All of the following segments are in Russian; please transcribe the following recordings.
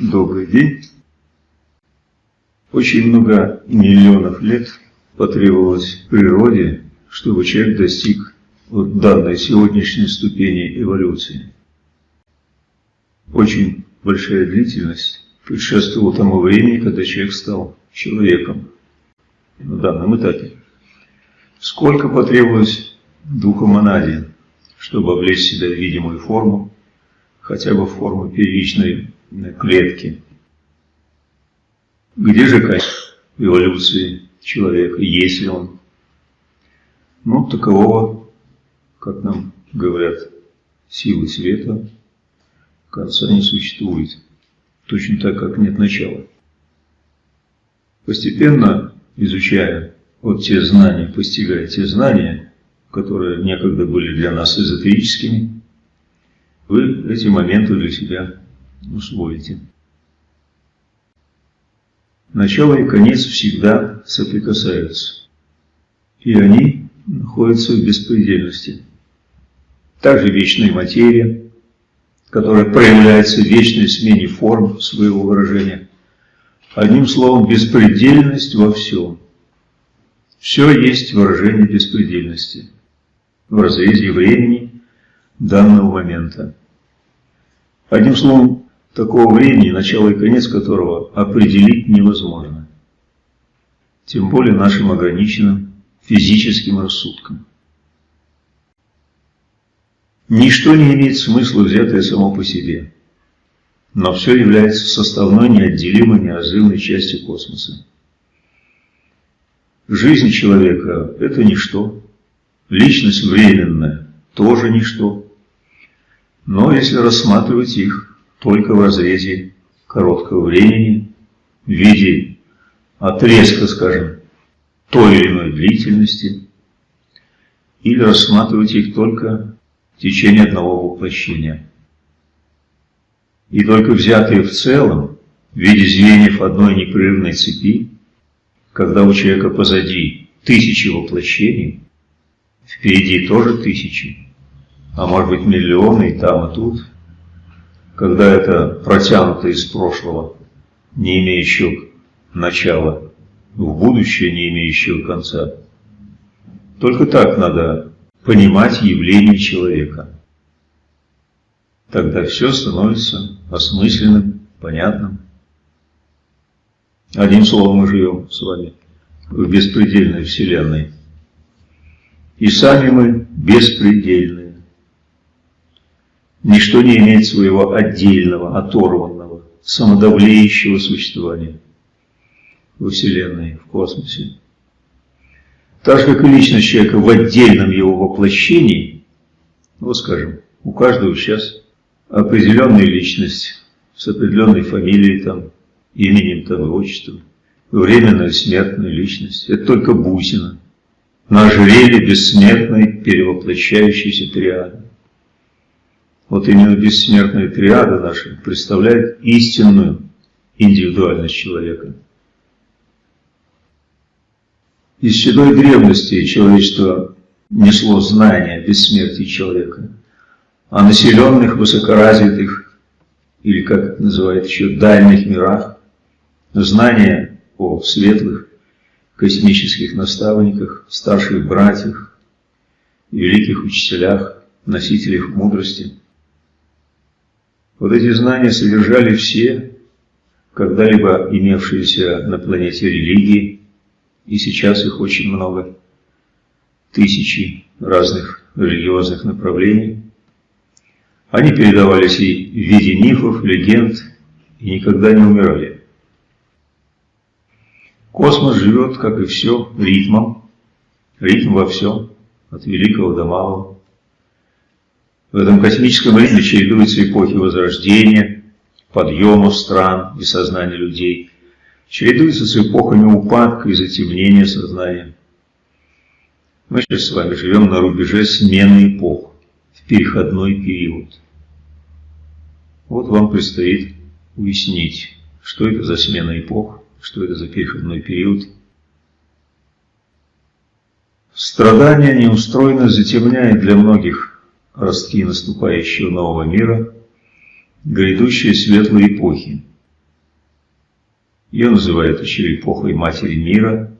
Добрый день. Очень много миллионов лет потребовалось природе, чтобы человек достиг вот данной сегодняшней ступени эволюции. Очень большая длительность предшествовала тому времени, когда человек стал человеком на данном этапе. Сколько потребовалось духа монаде, чтобы облечь себя в видимую форму, хотя бы в форму первичной клетки. Где же качество эволюции человека, есть ли он? Ну, такового, как нам говорят, силы света, конца не существует, точно так, как нет начала. Постепенно, изучая вот те знания, постигая те знания, которые некогда были для нас эзотерическими, вы эти моменты для себя усвоите. Начало и конец всегда соприкасаются, и они находятся в беспредельности. Также вечная материя, которая проявляется в вечной смене форм своего выражения. Одним словом, беспредельность во всем. Все есть выражение беспредельности в разрезе времени данного момента. Одним словом, такого времени, начало и конец которого определить невозможно. Тем более нашим ограниченным физическим рассудком. Ничто не имеет смысла, взятое само по себе, но все является составной, неотделимой, неразрывной частью космоса. Жизнь человека – это ничто, личность временная – тоже ничто, но если рассматривать их только в разрезе короткого времени, в виде отрезка, скажем, той или иной длительности, или рассматривать их только в течение одного воплощения. И только взятые в целом, в виде звеньев одной непрерывной цепи, когда у человека позади тысячи воплощений, впереди тоже тысячи, а может быть миллионы и там, и тут, когда это протянуто из прошлого, не имеющего начала, в будущее, не имеющего конца. Только так надо понимать явление человека. Тогда все становится осмысленным, понятным. Одним словом, мы живем с вами в беспредельной Вселенной. И сами мы беспредельны. Ничто не имеет своего отдельного, оторванного, самодавлеющего существования во Вселенной, в космосе. Так же, как и личность человека в отдельном его воплощении, вот скажем, у каждого сейчас определенная личность с определенной фамилией, там, именем там, и отчеством, временная смертная личность. Это только бусина на ожерелье бессмертной перевоплощающейся триады. Вот именно бессмертная триада наша представляет истинную индивидуальность человека. Из седой древности человечество несло знания о бессмертии человека, о населенных, высокоразвитых, или как это называют еще, дальних мирах, знания о светлых космических наставниках, старших братьях, великих учителях, носителях мудрости – вот эти знания содержали все когда-либо имевшиеся на планете религии, и сейчас их очень много, тысячи разных религиозных направлений. Они передавались и в виде мифов, легенд, и никогда не умирали. Космос живет, как и все, ритмом, ритм во всем, от великого до малого. В этом космическом ритме чередуются эпохи возрождения, подъемов стран и сознания людей, чередуются с эпохами упадка и затемнения сознания. Мы сейчас с вами живем на рубеже смены эпох, в переходной период. Вот вам предстоит уяснить, что это за смена эпох, что это за переходной период. Страдание неустроенно затемняет для многих ростки наступающего нового мира, грядущей светлой эпохи. Ее называют еще эпохой Матери Мира,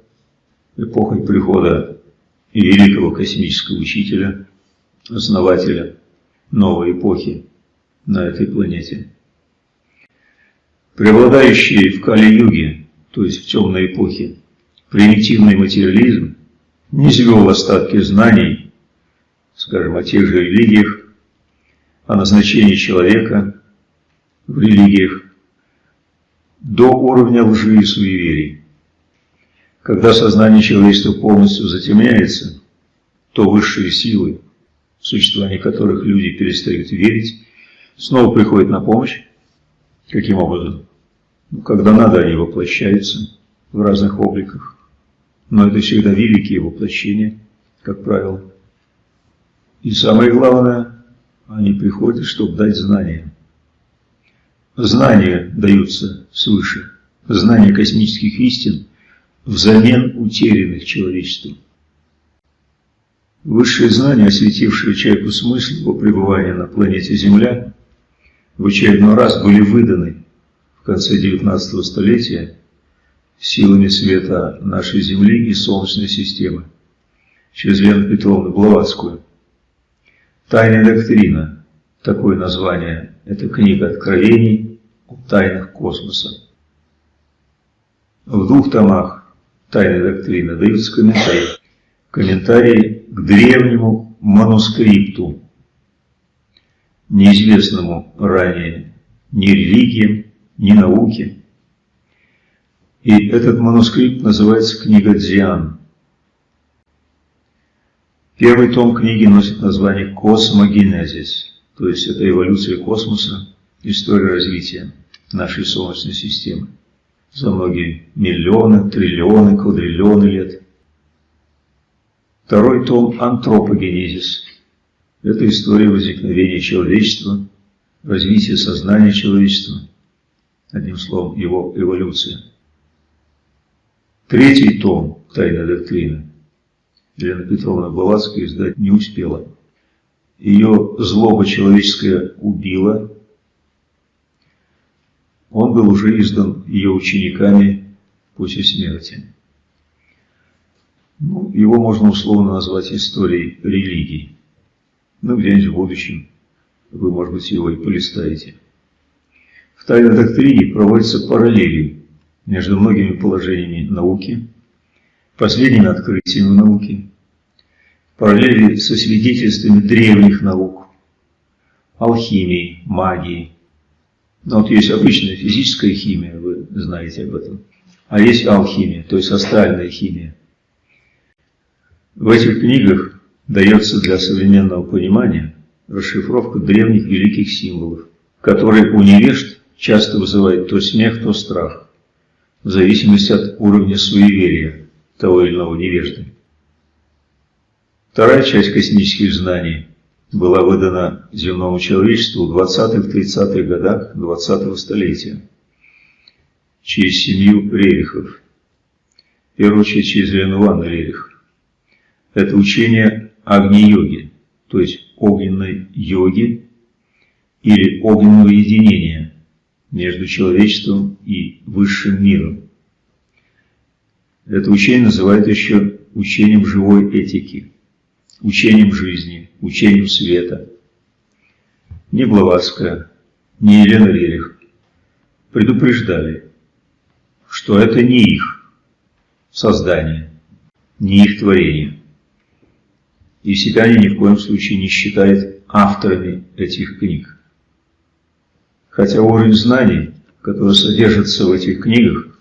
эпохой прихода великого космического учителя, основателя новой эпохи на этой планете. Преобладающий в Кали-юге, то есть в темной эпохе, примитивный материализм не свел остатки знаний, скажем, о тех же религиях, о назначении человека в религиях, до уровня лжи и суеверий. Когда сознание человечества полностью затемняется, то высшие силы, в существование которых люди перестают верить, снова приходят на помощь. Каким образом? Ну, когда надо, они воплощаются в разных обликах. Но это всегда великие воплощения, как правило. И самое главное, они приходят, чтобы дать знания. Знания даются свыше, знания космических истин взамен утерянных человечеством. Высшие знания, осветившие человеку смысл его пребывания на планете Земля, в очередной раз были выданы конце XIX столетия силами света нашей Земли и Солнечной системы через Лену Петровну Блаватскую. «Тайная доктрина» – такое название. Это книга откровений о тайнах космоса. В двух томах «Тайной доктрины» даются комментарии. Комментарии к древнему манускрипту, неизвестному ранее ни религиям, ни науке, и этот манускрипт называется «Книга Дзиан». Первый том книги носит название «Космогенезис», то есть это эволюция космоса, история развития нашей Солнечной системы за многие миллионы, триллионы, квадриллионы лет. Второй том «Антропогенезис» – это история возникновения человечества, развития сознания человечества, одним словом, его эволюция. Третий том «Тайна доктрины» Елена Петровна Блаватская издать не успела. Ее злоба человеческая убила. Он был уже издан ее учениками после смерти. Ну, его можно условно назвать историей религии. Ну, где-нибудь в будущем вы, может быть, его и полистаете. В тайной доктрине проводятся параллели между многими положениями науки, последними открытиями науки, параллели со свидетельствами древних наук, алхимии, магии. Ну, вот есть обычная физическая химия, вы знаете об этом, а есть алхимия, то есть астральная химия. В этих книгах дается для современного понимания расшифровка древних великих символов, которые у невежд часто вызывают то смех, то страх в зависимости от уровня суеверия того или иного невежды. Вторая часть космических знаний была выдана земному человечеству в 20-30-х годах 20-го столетия через семью Рерихов. В первую очередь через Лену Ивановну Рерих. Это учение Агни-йоги, то есть огненной йоги или огненного единения – между человечеством и высшим миром. Это учение называют еще учением живой этики, учением жизни, учением света. Ни Блаватская, ни Елена Рерих предупреждали, что это не их создание, не их творение. И себя они ни в коем случае не считают авторами этих книг. Хотя уровень знаний, который содержится в этих книгах,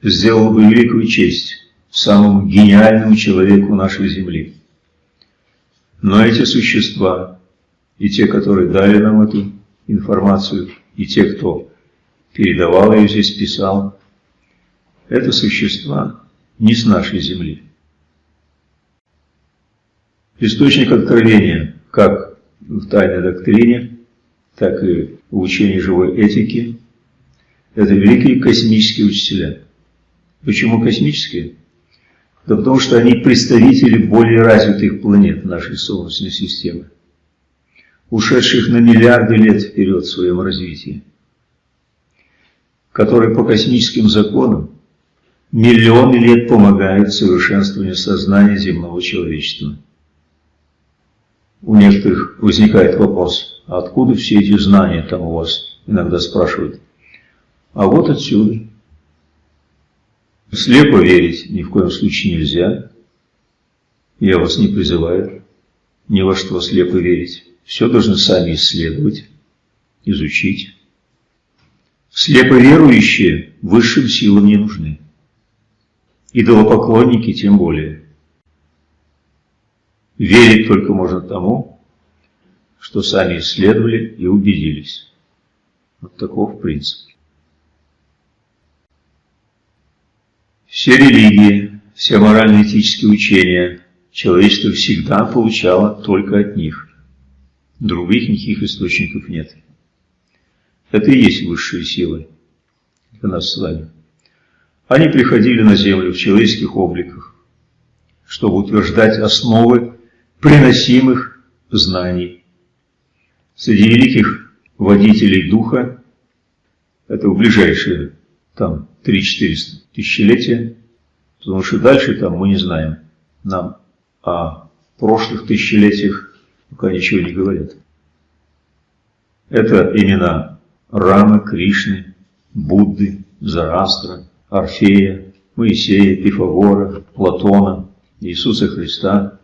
сделал бы великую честь самому гениальному человеку нашей Земли. Но эти существа, и те, которые дали нам эту информацию, и те, кто передавал ее здесь, писал, это существа не с нашей Земли. Источник откровения, как в тайной доктрине, так и в учении живой этики, это великие космические учителя. Почему космические? Да потому что они представители более развитых планет нашей Солнечной системы, ушедших на миллиарды лет вперед в своем развитии, которые по космическим законам миллионы лет помогают совершенствованию сознания земного человечества. У некоторых возникает вопрос, а откуда все эти знания там у вас, иногда спрашивают. А вот отсюда. Слепо верить ни в коем случае нельзя. Я вас не призываю ни во что слепо верить. Все должны сами исследовать, изучить. Слепо верующие высшим силам не нужны. Идолопоклонники тем более. Верить только можно тому, что сами исследовали и убедились. Вот таков принцип. Все религии, все морально-этические учения человечество всегда получало только от них. Других никаких источников нет. Это и есть высшие силы для нас с вами. Они приходили на землю в человеческих обликах, чтобы утверждать основы приносимых знаний. Среди великих водителей духа, это в ближайшие там 3-4 тысячелетия, потому что дальше там мы не знаем. Нам о прошлых тысячелетиях пока ничего не говорят. Это имена Рамы, Кришны, Будды, Зарастра, Орфея, Моисея, Пифагора, Платона, Иисуса Христа,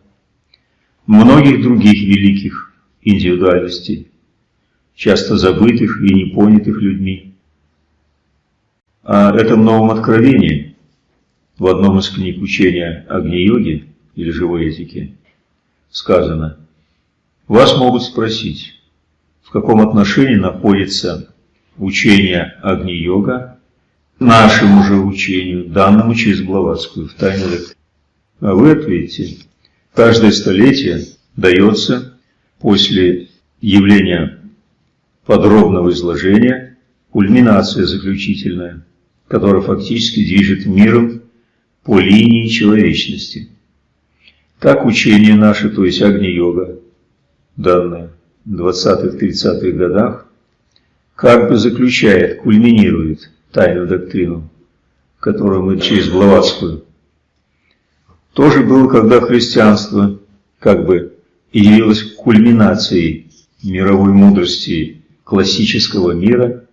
многих других великих индивидуальностей, часто забытых и непонятых людьми. О этом новом откровении в одном из книг учения Агни-йоги или живой этики сказано, вас могут спросить, в каком отношении находится учение Агни-йога нашему же учению, данному через Блаватскую в тайне А вы ответите, каждое столетие дается после явления подробного изложения кульминация заключительная – который фактически движет миром по линии человечности. Так учение наше, то есть Агни-йога, данное в 20-30-х годах, как бы заключает, кульминирует тайную доктрину, которую мы через Блаватскую. Тоже было, когда христианство как бы явилось кульминацией мировой мудрости классического мира –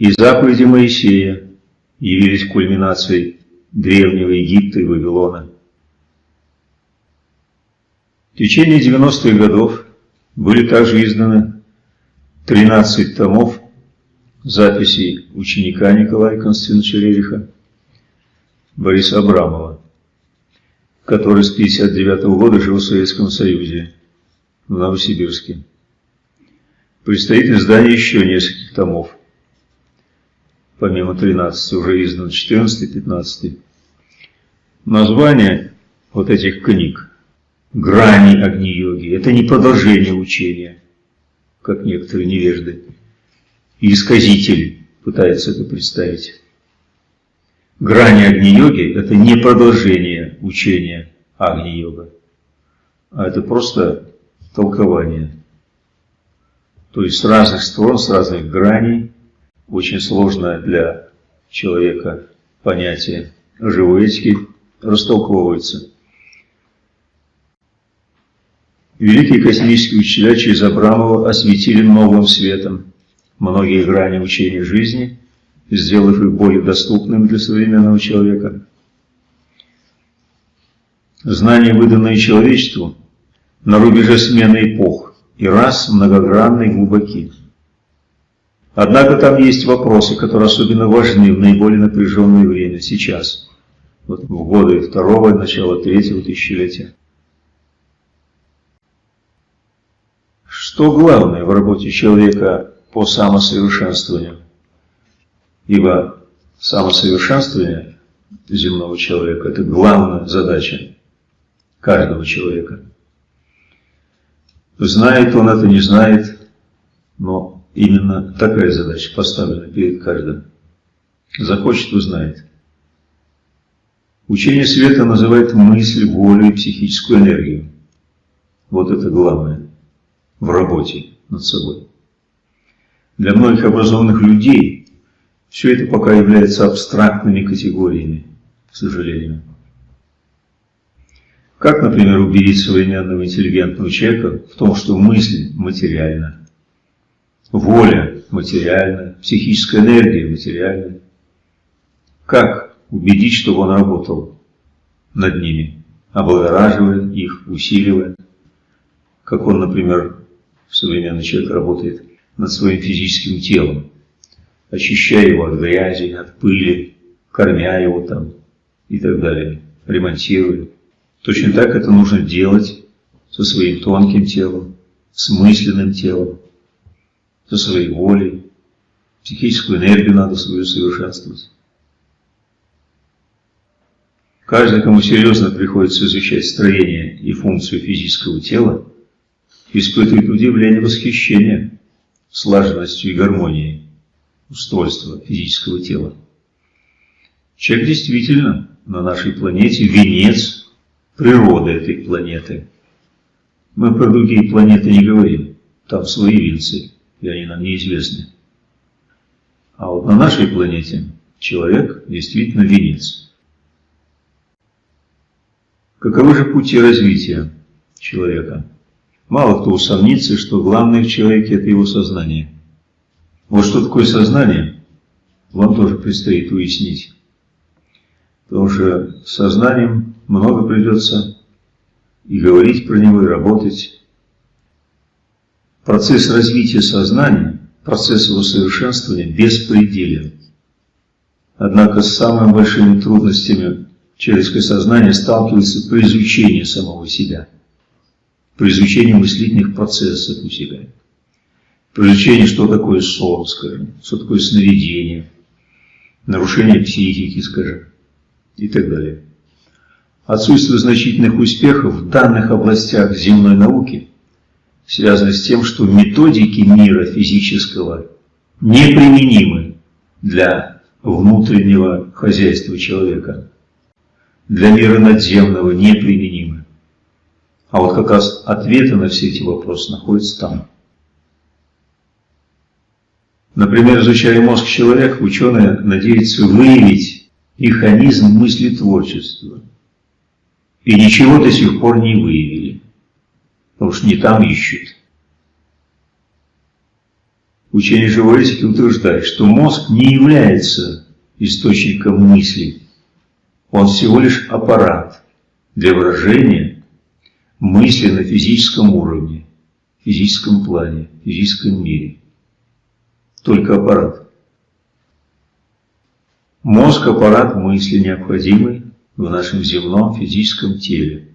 и заповеди Моисея явились кульминацией Древнего Египта и Вавилона. В течение 90-х годов были также изданы 13 томов записей ученика Николая Константиновича Рериха Бориса Абрамова, который с 1959 -го года жил в Советском Союзе, в Новосибирске. Предстоит издание еще нескольких томов помимо 13 уже издано 14 15 Название вот этих книг «Грани Агни-йоги» – это не продолжение учения, как некоторые невежды и исказители пытаются это представить. Грани Агни-йоги – это не продолжение учения Агни-йога, а это просто толкование. То есть с разных сторон, с разных граней очень сложное для человека понятие живой этики растолковывается. Великие космические учителя через Абрамова осветили новым светом многие грани учения жизни, сделав их более доступными для современного человека. Знания, выданные человечеству, на рубеже смены эпох и раз многогранны и глубоки. Однако там есть вопросы, которые особенно важны в наиболее напряженное время, сейчас, вот в годы второго и начала третьего тысячелетия. Что главное в работе человека по самосовершенствованию? Ибо самосовершенствование земного человека – это главная задача каждого человека. Знает он это, не знает, но Именно такая задача поставлена перед каждым. Захочет – узнает. Учение света называет мысль, волю и психическую энергию. Вот это главное в работе над собой. Для многих образованных людей все это пока является абстрактными категориями, к сожалению. Как, например, убедить современного интеллигентного человека в том, что мысль материальна, воля материальна, психическая энергия материальна? Как убедить, чтобы он работал над ними, облагораживая их, усиливая? Как он, например, современный человек работает над своим физическим телом, очищая его от грязи, от пыли, кормя его там и так далее, ремонтируя. Точно так это нужно делать со своим тонким телом, с мысленным телом, со своей волей. Психическую энергию надо свою совершенствовать. Каждый, кому серьезно приходится изучать строение и функцию физического тела, испытывает удивление восхищения слаженностью и гармонией устройства физического тела. Человек действительно на нашей планете венец природы этой планеты. Мы про другие планеты не говорим, там свои венцы, и они нам неизвестны. А вот на нашей планете человек действительно венец. Каковы же пути развития человека? Мало кто усомнится, что главное в человеке – это его сознание. Вот что такое сознание, вам тоже предстоит уяснить. Потому что сознанием много придется и говорить про него, и работать. Процесс развития сознания, процесс его совершенствования беспределен. Однако с самыми большими трудностями человеческое сознание сталкивается при изучении самого себя – при изучении мыслительных процессов у себя, при изучении, что такое сон, скажем, что такое сновидение, нарушение психики, скажем, и так далее. Отсутствие значительных успехов в данных областях земной науки связано с тем, что методики мира физического неприменимы для внутреннего хозяйства человека, для мира надземного неприменимы. А вот как раз ответы на все эти вопросы находятся там. Например, изучая мозг человека, ученые надеются выявить механизм мыслетворчества. И ничего до сих пор не выявили, потому что не там ищут. Учение живой этики утверждает, что мозг не является источником мысли. Он всего лишь аппарат для выражения мысли на физическом уровне, физическом плане, физическом мире. Только аппарат. Мозг – аппарат мысли, необходимый в нашем земном физическом теле.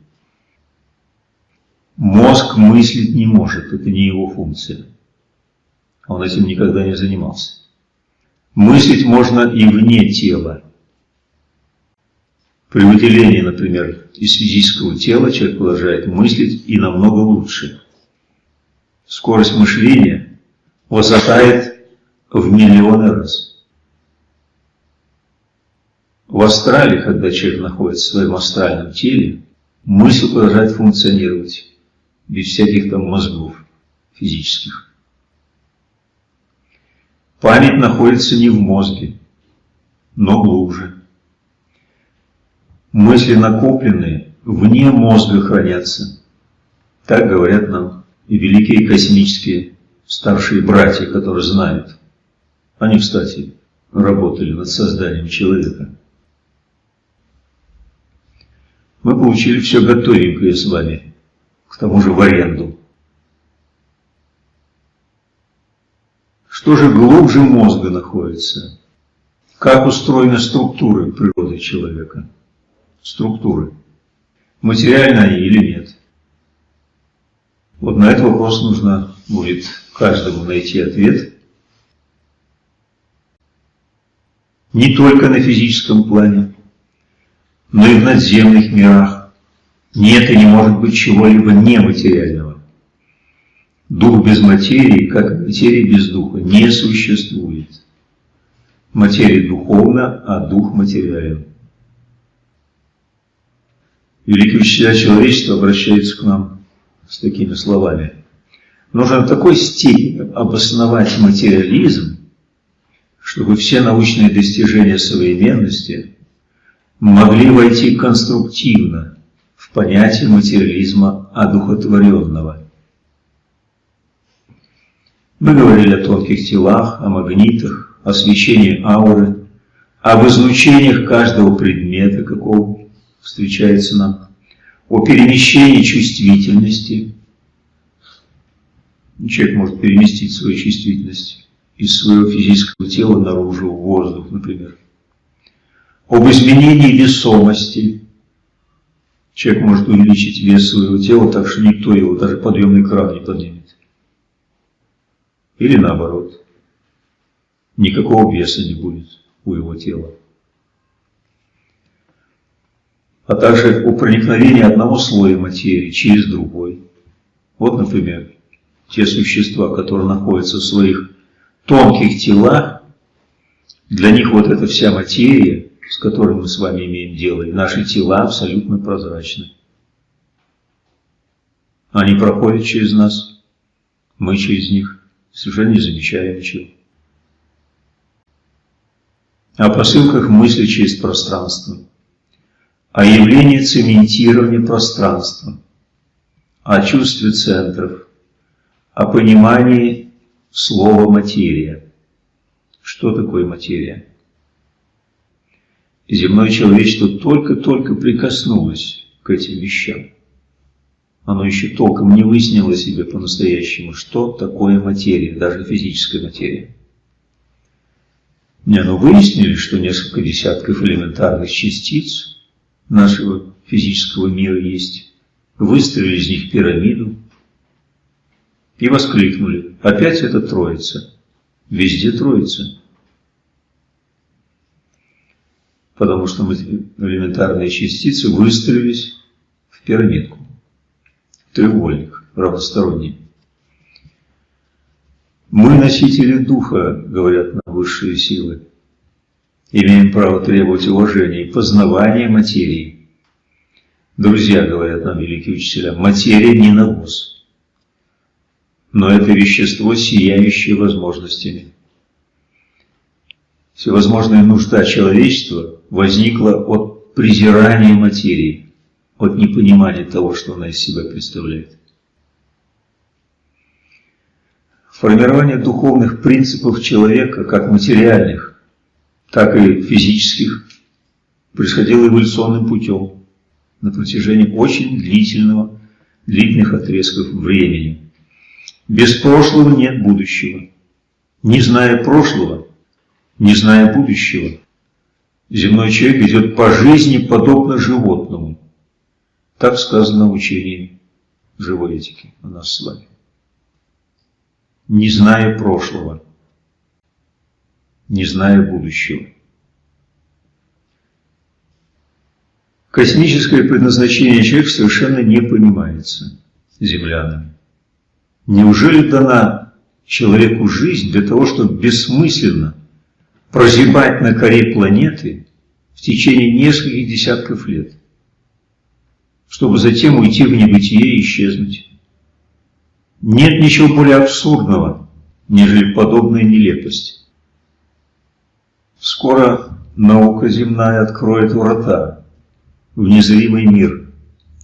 Мозг мыслить не может, это не его функция. Он этим никогда не занимался. Мыслить можно и вне тела. При выделении, например, из физического тела человек продолжает мыслить и намного лучше. Скорость мышления возрастает в миллионы раз. В астрале, когда человек находится в своем астральном теле, мысль продолжает функционировать без всяких там мозгов физических. Память находится не в мозге, но глубже. Мысли накопленные вне мозга хранятся. Так говорят нам и великие космические старшие братья, которые знают. Они, кстати, работали над созданием человека. Мы получили все готовенькое с вами, к тому же в аренду. Что же глубже мозга находится? Как устроены структуры природы человека? структуры. Материальны они или нет? Вот на этот вопрос нужно будет каждому найти ответ. Не только на физическом плане, но и в надземных мирах. Нет и не может быть чего-либо нематериального. Дух без материи, как материя без духа, не существует. Материя духовна, а дух материален. Великие учителя человечества обращаются к нам с такими словами. Нужно в такой степени обосновать материализм, чтобы все научные достижения современности могли войти конструктивно в понятие материализма одухотворенного. Мы говорили о тонких телах, о магнитах, о свечении ауры, об излучениях каждого предмета, какого встречается нам, о перемещении чувствительности. Человек может переместить свою чувствительность из своего физического тела наружу, в воздух, например. Об изменении весомости. Человек может увеличить вес своего тела так, что никто его даже подъемный кран не поднимет. Или наоборот. Никакого веса не будет у его тела. А также о проникновении одного слоя материи через другой. Вот, например, те существа, которые находятся в своих тонких телах, для них вот эта вся материя, с которой мы с вами имеем дело, и наши тела абсолютно прозрачны. Они проходят через нас, мы через них, совершенно не замечаем ничего. О посылках мысли через пространство, о явлении цементирования пространства, о чувстве центров, о понимании слова «материя». Что такое материя? Земное человечество только-только прикоснулось к этим вещам. Оно еще толком не выяснило себе по-настоящему, что такое материя, даже физическая материя. Не, ну выяснили, что несколько десятков элементарных частиц нашего физического мира есть. Выстроили из них пирамиду, и воскликнули. Опять это троица. Везде троица. Потому что элементарные частицы выстроились в пирамидку. В треугольник равносторонний. Мы носители духа, говорят нам высшие силы. Имеем право требовать уважения и познавания материи. Друзья, говорят нам великие учителя, материя не навоз но это вещество, сияющее возможностями. Всевозможная нужда человечества возникла от презирания материи, от непонимания того, что она из себя представляет. Формирование духовных принципов человека, как материальных, так и физических, происходило эволюционным путем на протяжении очень длительного, длительных отрезков времени – без прошлого нет будущего. Не зная прошлого, не зная будущего, земной человек идет по жизни подобно животному. Так сказано в учении живой этики у нас с вами. Не зная прошлого, не зная будущего. Космическое предназначение человека совершенно не понимается землянами. Неужели дана человеку жизнь для того, чтобы бессмысленно прозябать на коре планеты в течение нескольких десятков лет, чтобы затем уйти в небытие и исчезнуть? Нет ничего более абсурдного, нежели подобная нелепость. Скоро наука земная откроет врата в незримый мир,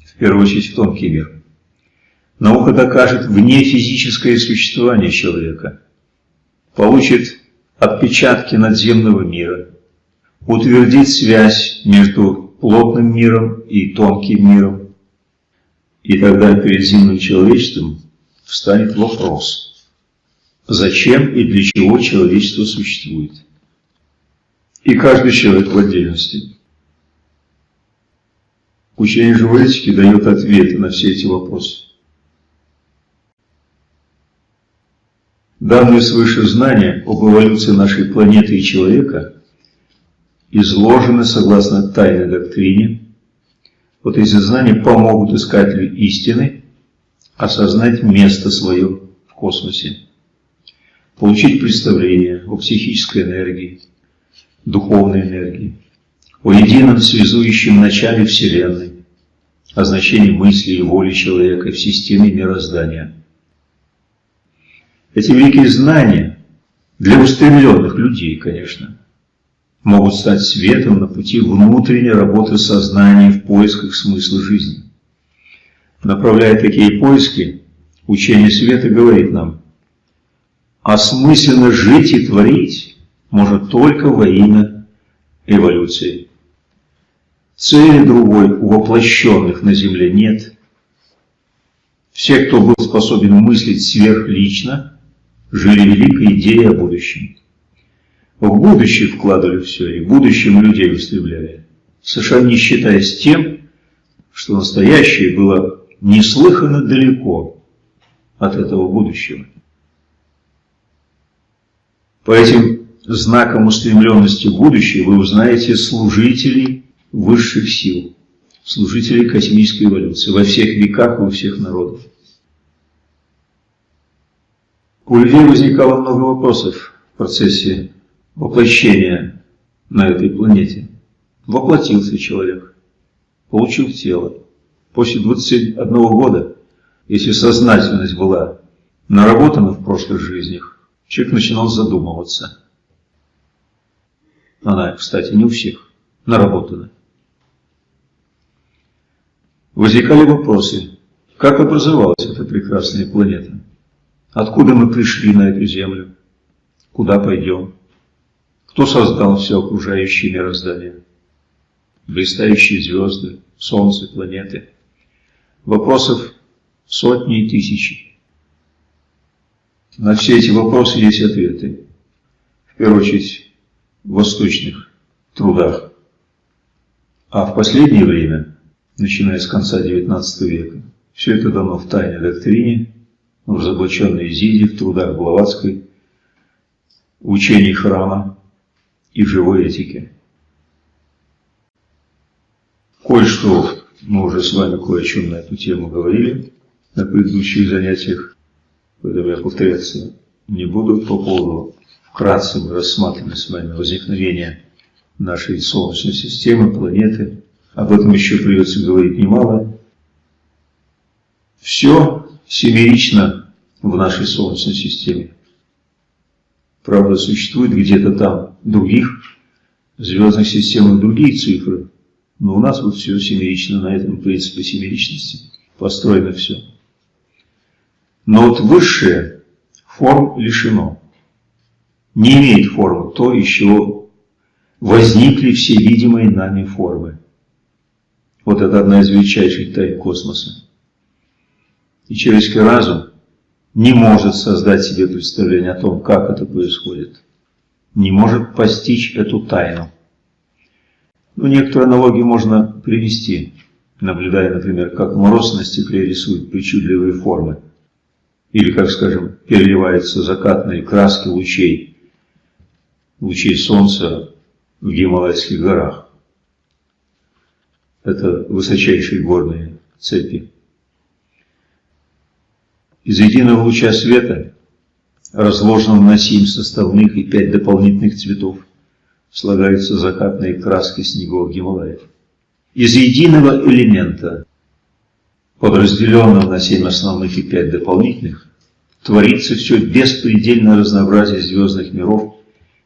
в первую очередь в тонкий мир. Наука докажет вне физическое существование человека, получит отпечатки надземного мира, утвердит связь между плотным миром и тонким миром, и тогда перед земным человечеством встанет вопрос, зачем и для чего человечество существует. И каждый человек в отдельности. Учение этики дает ответы на все эти вопросы. Данные свыше знания об эволюции нашей планеты и человека изложены согласно тайной доктрине. Вот эти знания помогут искателю истины осознать место свое в космосе, получить представление о психической энергии, духовной энергии, о едином связующем начале Вселенной, о значении мысли и воли человека в системе мироздания. Эти великие знания для устремленных людей, конечно, могут стать светом на пути внутренней работы сознания в поисках смысла жизни. Направляя такие поиски, учение света говорит нам, осмысленно жить и творить может только во имя эволюции. Цели другой у воплощенных на Земле нет. Все, кто был способен мыслить сверхлично, жили великой идеей о будущем. В будущее вкладывали все, и будущем людей устремляли, совершенно не считаясь тем, что настоящее было неслыханно далеко от этого будущего. По этим знаком устремленности в будущее вы узнаете служителей высших сил, служителей космической эволюции во всех веках и у всех народов. У людей возникало много вопросов в процессе воплощения на этой планете. Воплотился человек, получил тело. После 21 года, если сознательность была наработана в прошлых жизнях, человек начинал задумываться – она, кстати, не у всех наработана. Возникали вопросы, как образовалась эта прекрасная планета? Откуда мы пришли на эту Землю? Куда пойдем? Кто создал все окружающее мироздание? Блистающие звезды, Солнце, планеты. Вопросов сотни и тысячи. На все эти вопросы есть ответы. В первую очередь, в восточных трудах. А в последнее время, начиная с конца XIX века, все это дано в тайной доктрине, в разоблаченной Изиде, в трудах Блаватской, в учении храма и живой этике. Кое-что мы уже с вами кое о чем на эту тему говорили на предыдущих занятиях, поэтому я повторяться не буду по поводу Вкратце мы рассматривали с вами возникновение нашей Солнечной системы, планеты. Об этом еще придется говорить немало. Все семерично в нашей Солнечной системе. Правда, существует где-то там других звездных системах другие цифры, но у нас вот все семерично, на этом принципе семеричности построено все. Но вот высшее форм лишено не имеет формы, то еще возникли все видимые нами формы. Вот это одна из величайших тайн космоса. И человеческий разум не может создать себе представление о том, как это происходит. Не может постичь эту тайну. Ну, некоторые аналогии можно привести, наблюдая, например, как мороз на стекле рисует причудливые формы. Или, как, скажем, переливаются закатные краски лучей лучей солнца в Гималайских горах. Это высочайшие горные цепи. Из единого луча света, разложенного на семь составных и пять дополнительных цветов, слагаются закатные краски снегов Гималаев. Из единого элемента, подразделенного на семь основных и пять дополнительных, творится все беспредельное разнообразие звездных миров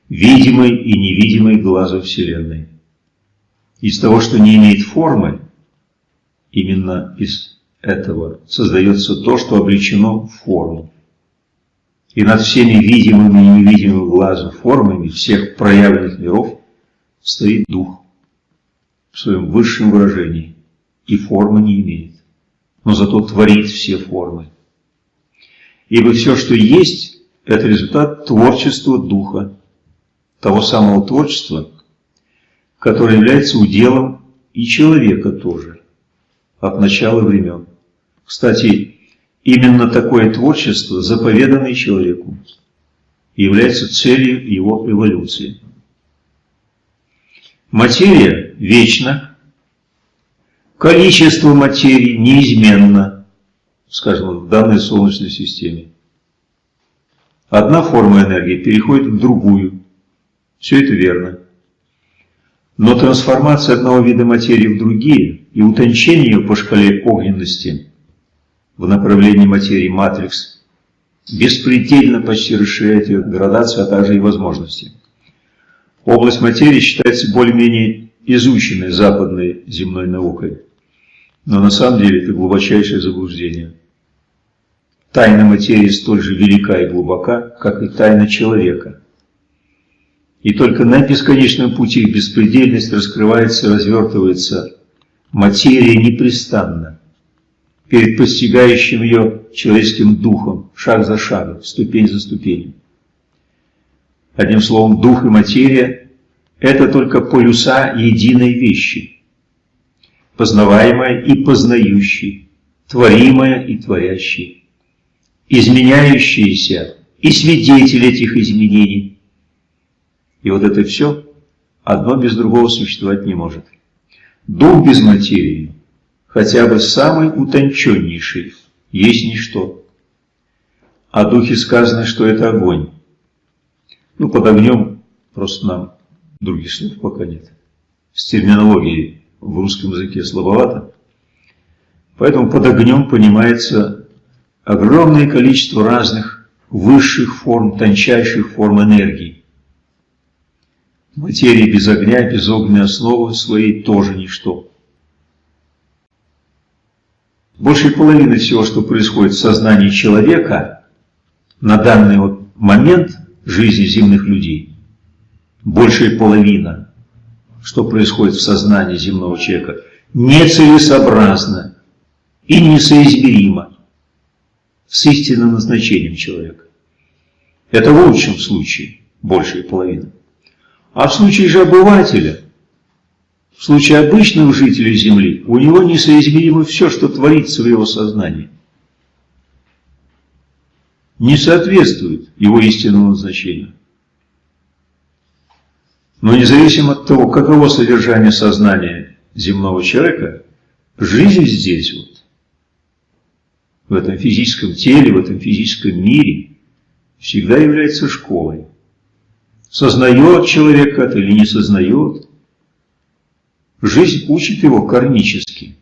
видимой и невидимой глазу Вселенной. Из того, что не имеет формы, именно из этого создается то, что облечено в форму. И над всеми видимыми и невидимыми глазу формами всех проявленных миров стоит Дух в своем высшем выражении, и формы не имеет, но зато творит все формы. Ибо все, что есть, это результат творчества Духа, того самого творчества, которое является уделом и человека тоже, от начала времен. Кстати, именно такое творчество заповедано и человеку является целью его эволюции. Материя вечна, количество материи неизменно, скажем, в данной Солнечной системе. Одна форма энергии переходит в другую, все это верно. Но трансформация одного вида материи в другие и утончение ее по шкале огненности в направлении материи матрикс беспредельно почти расширяет ее градацию, а также и возможности. Область материи считается более-менее изученной западной земной наукой, но на самом деле это глубочайшее заблуждение. Тайна материи столь же велика и глубока, как и тайна человека. И только на бесконечном пути в беспредельность раскрывается и развертывается материя непрестанно, перед постигающим ее человеческим духом, шаг за шагом, ступень за ступенью. Одним словом, дух и материя – это только полюса единой вещи, познаваемая и познающей, творимая и творящей изменяющиеся и свидетель этих изменений. И вот это все одно без другого существовать не может. Дух без материи, хотя бы самый утонченнейший, есть ничто. О духе сказано, что это огонь. Ну, под огнем просто нам других слов пока нет. С терминологией в русском языке слабовато. Поэтому под огнем понимается огромное количество разных высших форм, тончайших форм энергии. Материя без огня, без огненной основы своей тоже ничто. Большей половины всего, что происходит в сознании человека на данный вот момент жизни земных людей, большая половина, что происходит в сознании земного человека, нецелесообразно и несоизмеримо с истинным назначением человека. Это в лучшем случае, большая половина. А в случае же обывателя, в случае обычного жителя Земли, у него несоизмеримо все, что творится в его сознании. Не соответствует его истинному назначению. Но независимо от того, каково содержание сознания земного человека, жизнь здесь вот в этом физическом теле, в этом физическом мире, всегда является школой. Сознает человек это или не сознает, жизнь учит его кармически,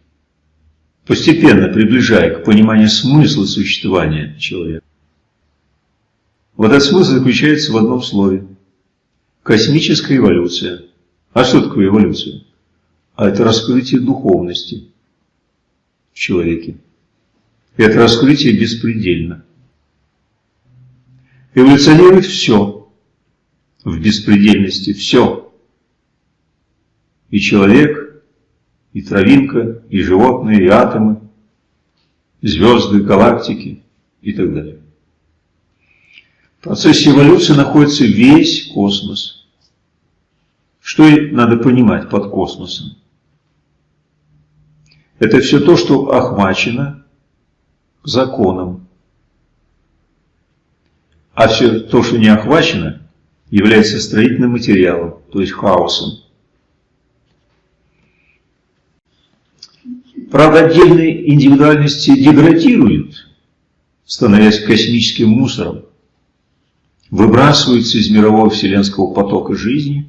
постепенно приближая к пониманию смысла существования человека. Вот этот смысл заключается в одном слове – космическая эволюция. А что такое эволюция? А это раскрытие духовности в человеке. Это раскрытие беспредельно. Эволюционирует все в беспредельности, все. И человек, и травинка, и животные, и атомы, звезды, галактики и так далее. В процессе эволюции находится весь космос. Что надо понимать под космосом? Это все то, что охвачено законом. А все то, что не охвачено, является строительным материалом, то есть хаосом. Правда, отдельные индивидуальности деградируют, становясь космическим мусором, выбрасываются из мирового вселенского потока жизни,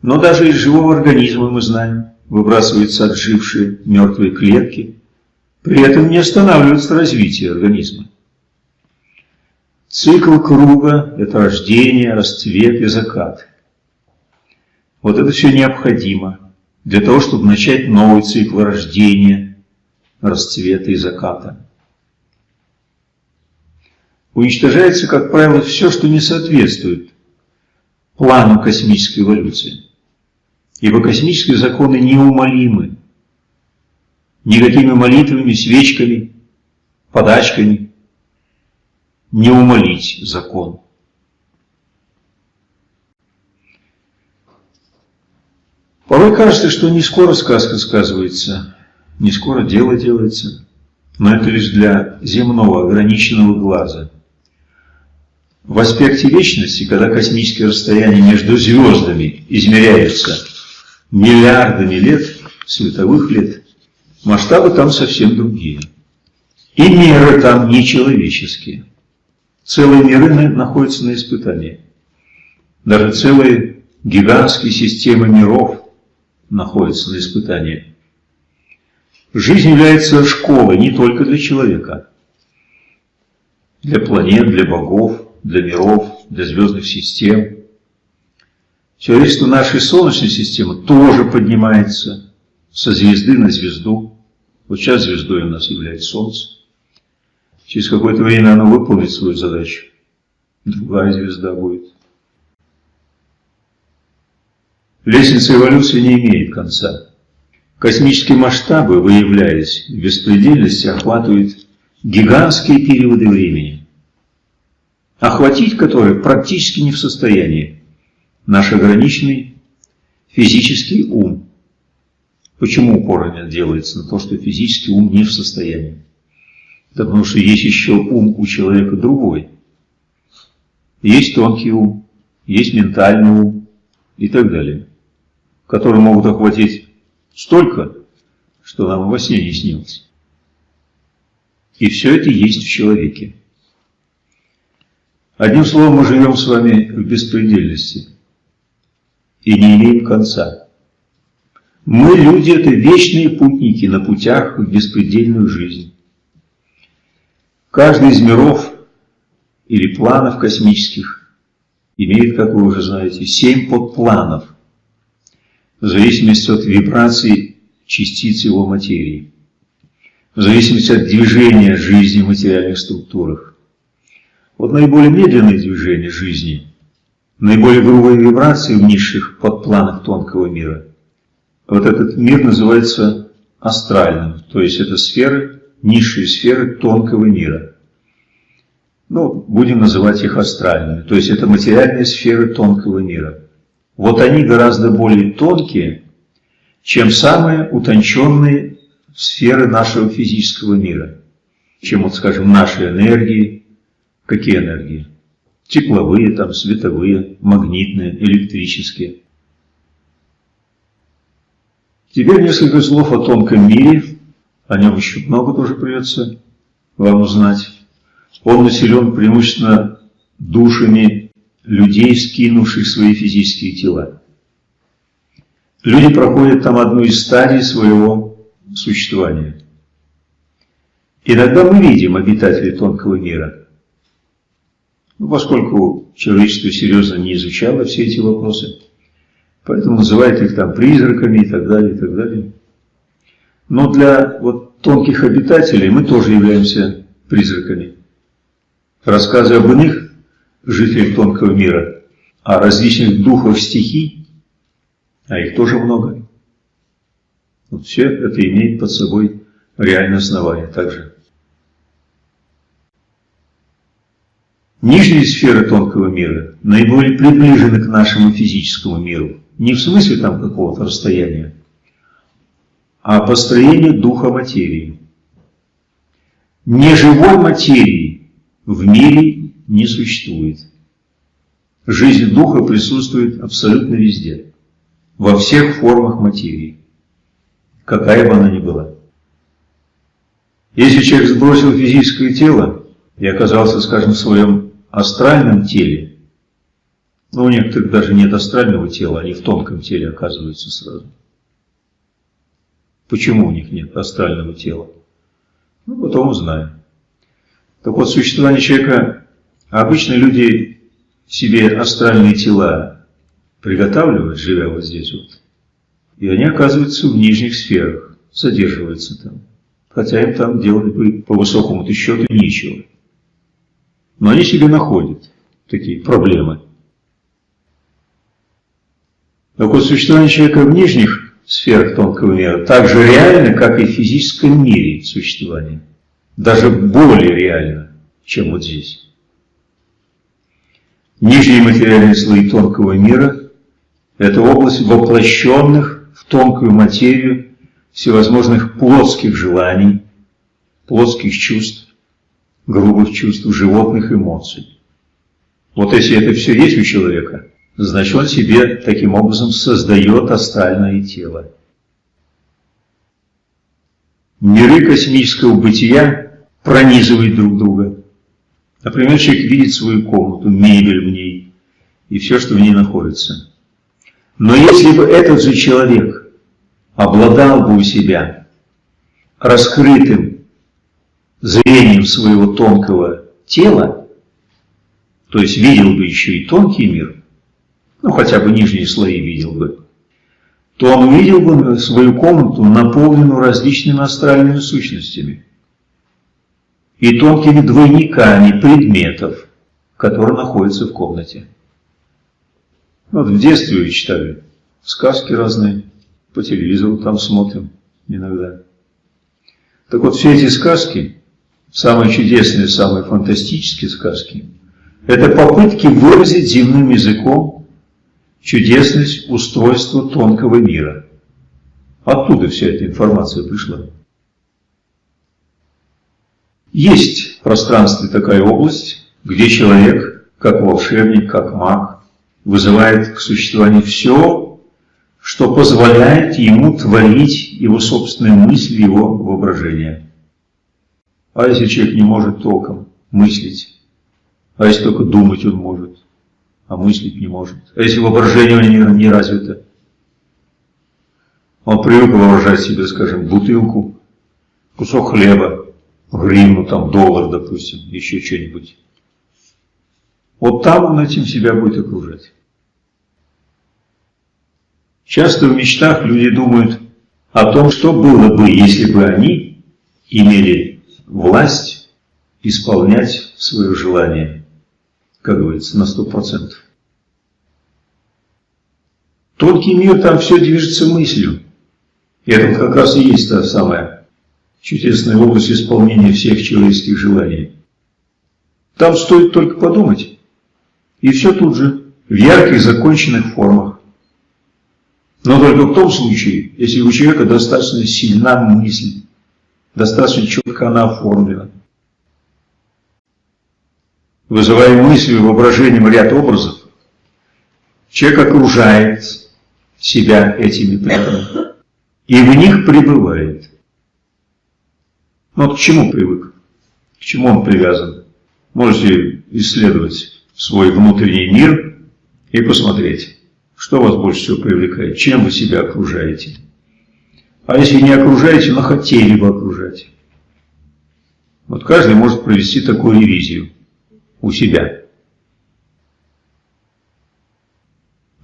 но даже из живого организма, мы знаем, выбрасываются отжившие мертвые клетки, при этом не останавливается развитие организма. Цикл круга – это рождение, расцвет и закат. Вот это все необходимо для того, чтобы начать новый цикл рождения, расцвета и заката. Уничтожается, как правило, все, что не соответствует плану космической эволюции. Ибо космические законы неумолимы никакими молитвами, свечками, подачками не умолить закон. Порой кажется, что не скоро сказка сказывается, не скоро дело делается, но это лишь для земного ограниченного глаза. В аспекте вечности, когда космические расстояния между звездами измеряются миллиардами лет, световых лет, масштабы там совсем другие. И меры там нечеловеческие. Целые миры находятся на испытании. Даже целые гигантские системы миров находятся на испытании. Жизнь является школой не только для человека. Для планет, для богов, для миров, для звездных систем. Человечество нашей Солнечной системы тоже поднимается со звезды на звезду. Вот сейчас звездой у нас является Солнце. Через какое-то время оно выполнит свою задачу. Другая звезда будет. Лестница эволюции не имеет конца. Космические масштабы, выявляясь в беспредельности, охватывают гигантские периоды времени, охватить которые практически не в состоянии наш ограниченный физический ум. Почему упор делается на то, что физический ум не в состоянии? Да потому что есть еще ум у человека другой. Есть тонкий ум, есть ментальный ум и так далее, которые могут охватить Столько, что нам во сне не снилось. И все это есть в человеке. Одним словом, мы живем с вами в беспредельности и не имеем конца. Мы, люди, это вечные путники на путях в беспредельную жизнь. Каждый из миров или планов космических имеет, как вы уже знаете, семь подпланов – в зависимости от вибраций частиц его материи, в зависимости от движения жизни в материальных структурах. Вот наиболее медленные движения жизни, наиболее грубые вибрации в низших подпланах тонкого мира, вот этот мир называется астральным, то есть это сферы, низшие сферы тонкого мира. Ну, будем называть их астральными, то есть это материальные сферы тонкого мира. Вот они гораздо более тонкие, чем самые утонченные сферы нашего физического мира, чем, вот, скажем, наши энергии. Какие энергии? Тепловые, там, световые, магнитные, электрические. Теперь несколько слов о тонком мире, о нем еще много тоже придется вам узнать. Он населен преимущественно душами людей, скинувших свои физические тела. Люди проходят там одну из стадий своего существования. Иногда мы видим обитателей тонкого мира. Ну, поскольку человечество серьезно не изучало все эти вопросы, поэтому называют их там призраками и так далее, и так далее. Но для вот тонких обитателей мы тоже являемся призраками. Рассказы об иных жителей тонкого мира, а различных духов стихий, а их тоже много. Вот все это имеет под собой реальное основание также. Нижние сферы тонкого мира наиболее приближены к нашему физическому миру. Не в смысле там какого-то расстояния, а по строению духа материи. Неживой материи в мире не существует. Жизнь духа присутствует абсолютно везде, во всех формах материи, какая бы она ни была. Если человек сбросил физическое тело и оказался, скажем, в своем астральном теле, ну, у некоторых даже нет астрального тела, они в тонком теле оказываются сразу. Почему у них нет астрального тела? Ну, потом узнаем. Так вот, существование человека а обычно люди себе астральные тела приготавливают, живя вот здесь вот, и они оказываются в нижних сферах, задерживаются там. Хотя им там делать бы по высокому-то счету нечего. Но они себе находят такие проблемы. Так вот, существование человека в нижних сферах тонкого мира так же реально, как и в физическом мире существование. Даже более реально, чем вот здесь. Нижние материальные слои тонкого мира – это область воплощенных в тонкую материю всевозможных плотских желаний, плотских чувств, грубых чувств, животных эмоций. Вот если это все есть у человека, значит он себе таким образом создает астральное тело. Миры космического бытия пронизывают друг друга. Например, человек видит свою комнату, мебель в ней и все, что в ней находится. Но если бы этот же человек обладал бы у себя раскрытым зрением своего тонкого тела, то есть видел бы еще и тонкий мир, ну хотя бы нижние слои видел бы, то он увидел бы свою комнату, наполненную различными астральными сущностями и тонкими двойниками предметов, которые находятся в комнате. Вот в детстве читали сказки разные, по телевизору там смотрим иногда. Так вот, все эти сказки, самые чудесные, самые фантастические сказки, это попытки выразить земным языком чудесность устройства тонкого мира. Оттуда вся эта информация пришла. Есть в пространстве такая область, где человек, как волшебник, как маг, вызывает к существованию все, что позволяет ему творить его собственные мысли, его воображение. А если человек не может толком мыслить, а если только думать он может, а мыслить не может, а если воображение у него не развито, он привык воображать себе, скажем, бутылку, кусок хлеба, гривну, там, доллар, допустим, еще что-нибудь. Вот там он этим себя будет окружать. Часто в мечтах люди думают о том, что было бы, если бы они имели власть исполнять свое желание, как говорится, на сто процентов. Тонкий мир, там все движется мыслью. И это как раз и есть та самая чудесная область исполнения всех человеческих желаний. Там стоит только подумать, и все тут же, в ярких законченных формах. Но только в том случае, если у человека достаточно сильна мысль, достаточно четко она оформлена. Вызывая мыслью, воображением ряд образов, человек окружает себя этими предметами и в них пребывает. Но вот к чему привык? К чему он привязан? Можете исследовать свой внутренний мир и посмотреть. Что вас больше всего привлекает? Чем вы себя окружаете? А если не окружаете, но хотели бы окружать? Вот каждый может провести такую ревизию у себя.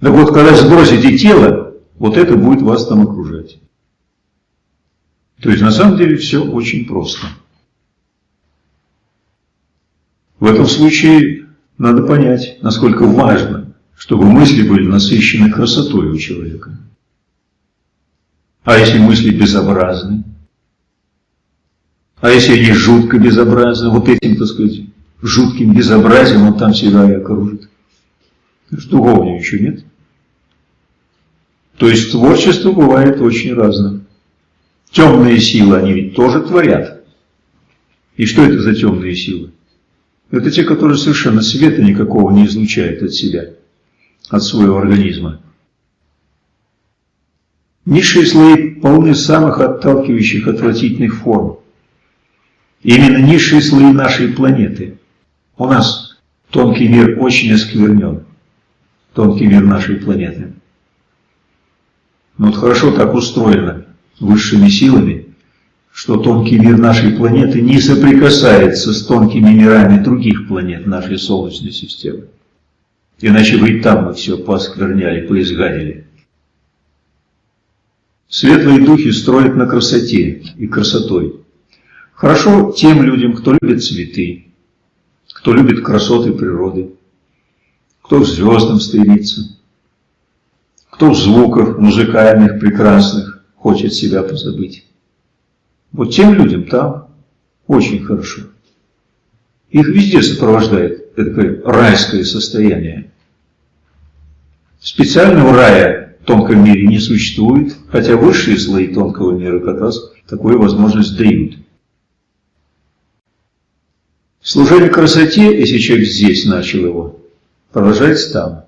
Так вот, когда сбросите тело, вот это будет вас там окружать. То есть, на самом деле, все очень просто. В этом случае надо понять, насколько важно чтобы мысли были насыщены красотой у человека. А если мысли безобразны? А если они жутко безобразны, вот этим, так сказать, жутким безобразием он там себя и окружит? Другого ничего нет. То есть творчество бывает очень разным. Темные силы, они ведь тоже творят. И что это за темные силы? Это те, которые совершенно света никакого не излучают от себя от своего организма. Низшие слои полны самых отталкивающих отвратительных форм. Именно низшие слои нашей планеты. У нас тонкий мир очень осквернен. Тонкий мир нашей планеты. Но вот хорошо так устроено высшими силами, что тонкий мир нашей планеты не соприкасается с тонкими мирами других планет нашей Солнечной системы. Иначе бы и там мы все поскверняли, поизгадили. Светлые духи строят на красоте и красотой. Хорошо тем людям, кто любит цветы, кто любит красоты природы, кто к звездам стремится, кто в звуках музыкальных, прекрасных хочет себя позабыть. Вот тем людям там очень хорошо. Их везде сопровождает это райское состояние. Специального рая в тонком мире не существует, хотя высшие слои тонкого мира как раз такую возможность дают. Служение красоте, если человек здесь начал его, продолжается там.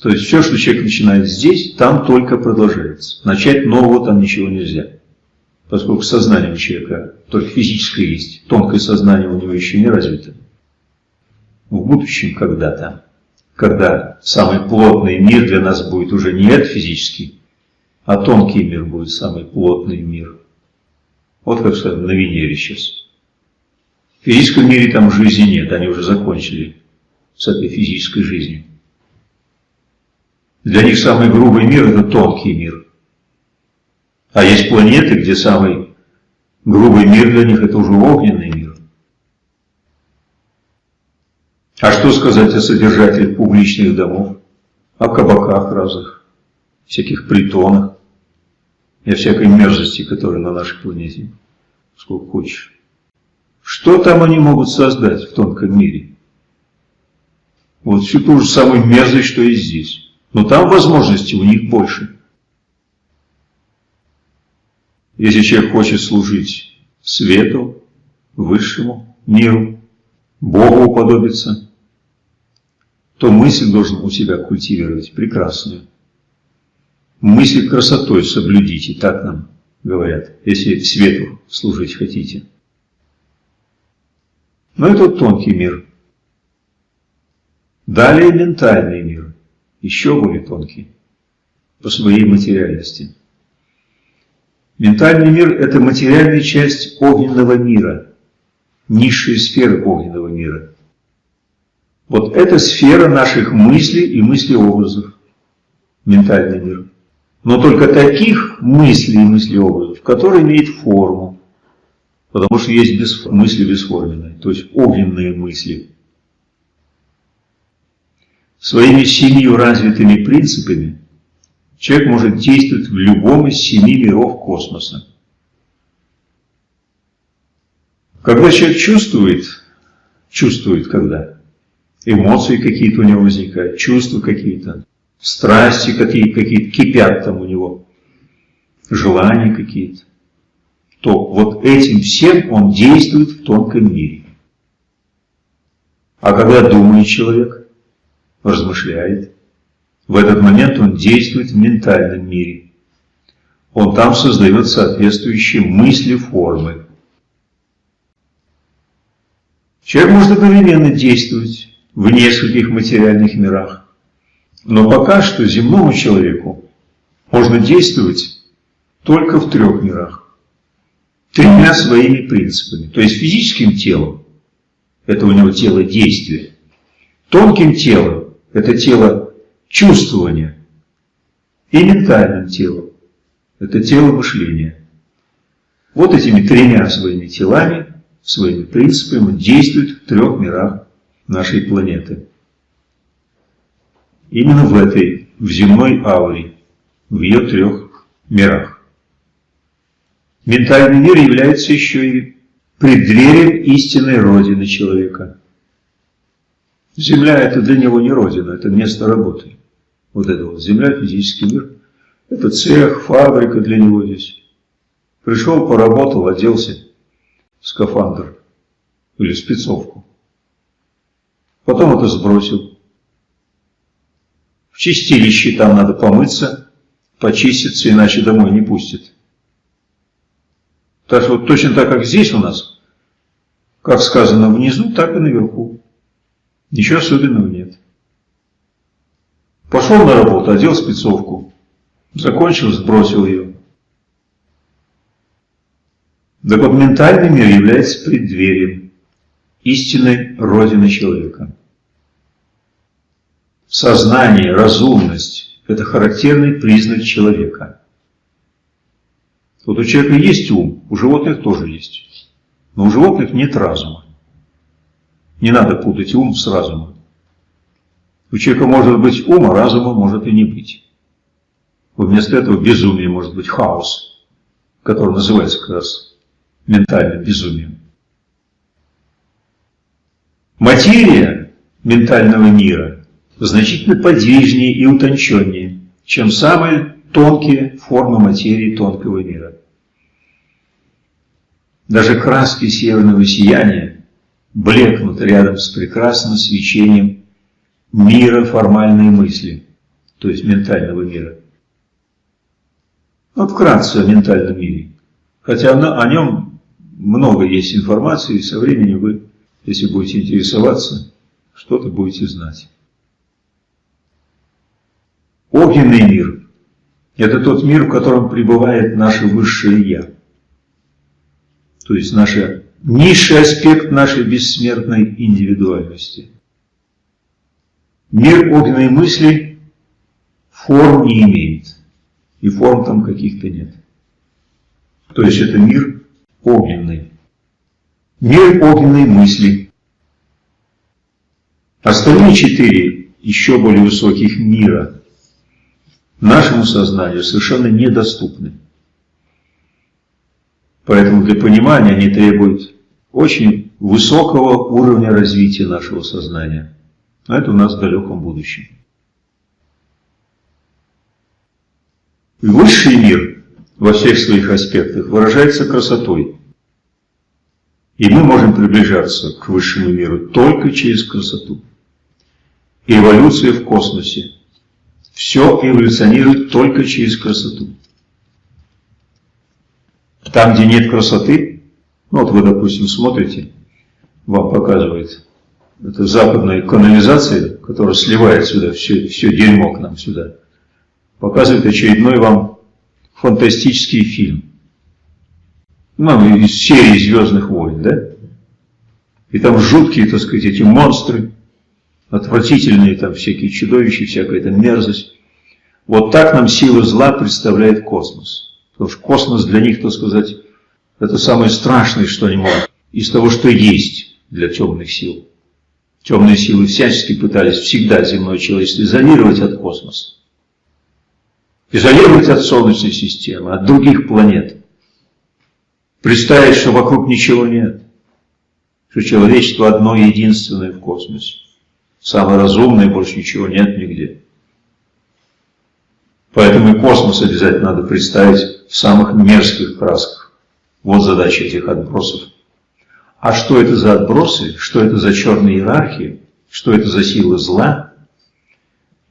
То есть все, что человек начинает здесь, там только продолжается. Начать нового там ничего нельзя. Поскольку сознание у человека только физическое есть, тонкое сознание у него еще не развито. В будущем когда-то когда самый плотный мир для нас будет уже не этот физический, а тонкий мир будет самый плотный мир. Вот как сказать, на Венере сейчас. В физическом мире там жизни нет, они уже закончили с этой физической жизнью. Для них самый грубый мир – это тонкий мир. А есть планеты, где самый грубый мир для них – это уже огненный мир. А что сказать о содержателях публичных домов, о кабаках разных, всяких притонах и о всякой мерзости, которая на нашей планете, сколько хочешь. Что там они могут создать в тонком мире? Вот всю ту же самую мерзость, что и здесь. Но там возможности у них больше. Если человек хочет служить свету, высшему миру, Богу уподобиться, то мысль должен у себя культивировать прекрасную. Мысль красотой соблюдите, так нам говорят, если свету служить хотите. Но это тонкий мир. Далее ментальный мир, еще более тонкий, по своей материальности. Ментальный мир – это материальная часть огненного мира, низшая сфера огненного мира. Вот это сфера наших мыслей и мыслеобразов, ментальный мир. Но только таких мыслей и мыслеобразов, которые имеют форму. Потому что есть мысли бесформенные, то есть огненные мысли. Своими семью развитыми принципами человек может действовать в любом из семи миров космоса. Когда человек чувствует, чувствует когда? эмоции какие-то у него возникают, чувства какие-то, страсти какие-то, какие кипят там у него, желания какие-то, то вот этим всем он действует в тонком мире. А когда думает человек, размышляет, в этот момент он действует в ментальном мире. Он там создает соответствующие мысли, формы. Человек может одновременно действовать в нескольких материальных мирах. Но пока что земному человеку можно действовать только в трех мирах. Тремя своими принципами. То есть физическим телом, это у него тело действия. Тонким телом, это тело чувствования. И ментальным телом, это тело мышления. Вот этими тремя своими телами, своими принципами он действует в трех мирах нашей планеты. Именно в этой, в земной ауре, в ее трех мирах. Ментальный мир является еще и преддверием истинной Родины человека. Земля – это для него не Родина, это место работы. Вот это вот Земля, физический мир. Это цех, фабрика для него здесь. Пришел, поработал, оделся в скафандр или спецовку. Потом это сбросил. В чистилище там надо помыться, почиститься, иначе домой не пустят. Так что вот точно так, как здесь у нас, как сказано внизу, так и наверху. Ничего особенного нет. Пошел на работу, одел спецовку, закончил, сбросил ее. Так вот, ментальный мир является преддверием истинной Родины человека. Сознание, разумность – это характерный признак человека. Вот у человека есть ум, у животных тоже есть. Но у животных нет разума. Не надо путать ум с разумом. У человека может быть ум, а разума может и не быть. Вместо этого безумие может быть хаос, который называется как раз ментальным безумием. Материя ментального мира значительно подвижнее и утонченнее, чем самые тонкие формы материи тонкого мира. Даже краски северного сияния блекнут рядом с прекрасным свечением мира формальной мысли, то есть ментального мира. Вот вкратце о ментальном мире. Хотя о нем много есть информации, и со временем вы, если будете интересоваться, что-то будете знать. Огненный мир – это тот мир, в котором пребывает наше высшее Я. то есть наша, низший аспект нашей бессмертной индивидуальности. Мир огненной мысли форм не имеет, и форм там каких-то нет. То есть это мир огненный. Мир огненной мысли. Остальные четыре еще более высоких мира нашему сознанию совершенно недоступны. Поэтому для понимания они требуют очень высокого уровня развития нашего сознания. А это у нас в далеком будущем. Высший мир во всех своих аспектах выражается красотой. И мы можем приближаться к высшему миру только через красоту. Эволюция в космосе. Все эволюционирует только через красоту. Там, где нет красоты, ну вот вы, допустим, смотрите, вам показывает это западная канализация, которая сливает сюда все, все дерьмо к нам сюда, показывает очередной вам фантастический фильм. Ну, из серии «Звездных войн», да? И там жуткие, так сказать, эти монстры, отвратительные там всякие чудовища, всякая там мерзость. Вот так нам сила зла представляет космос. Потому что космос для них, так сказать, это самое страшное, что они могут, из того, что есть для темных сил. Темные силы всячески пытались всегда земное человечество изолировать от космоса. Изолировать от Солнечной системы, от других планет. Представить, что вокруг ничего нет. Что человечество одно единственное в космосе. Самое разумное, больше ничего нет нигде. Поэтому и космос обязательно надо представить в самых мерзких красках. Вот задача этих отбросов. А что это за отбросы, что это за черные иерархии, что это за силы зла,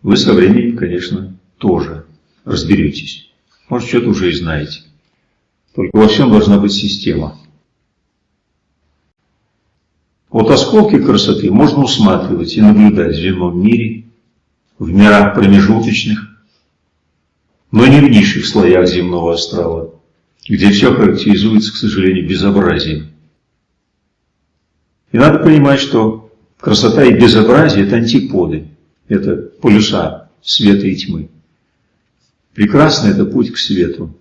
вы со временем, конечно, тоже разберетесь. Может, что-то уже и знаете. Только во всем должна быть система. Вот осколки красоты можно усматривать и наблюдать в земном мире, в мирах промежуточных, но не в низших слоях земного астрала, где все характеризуется, к сожалению, безобразием. И надо понимать, что красота и безобразие – это антиподы, это полюса света и тьмы. Прекрасно – это путь к свету.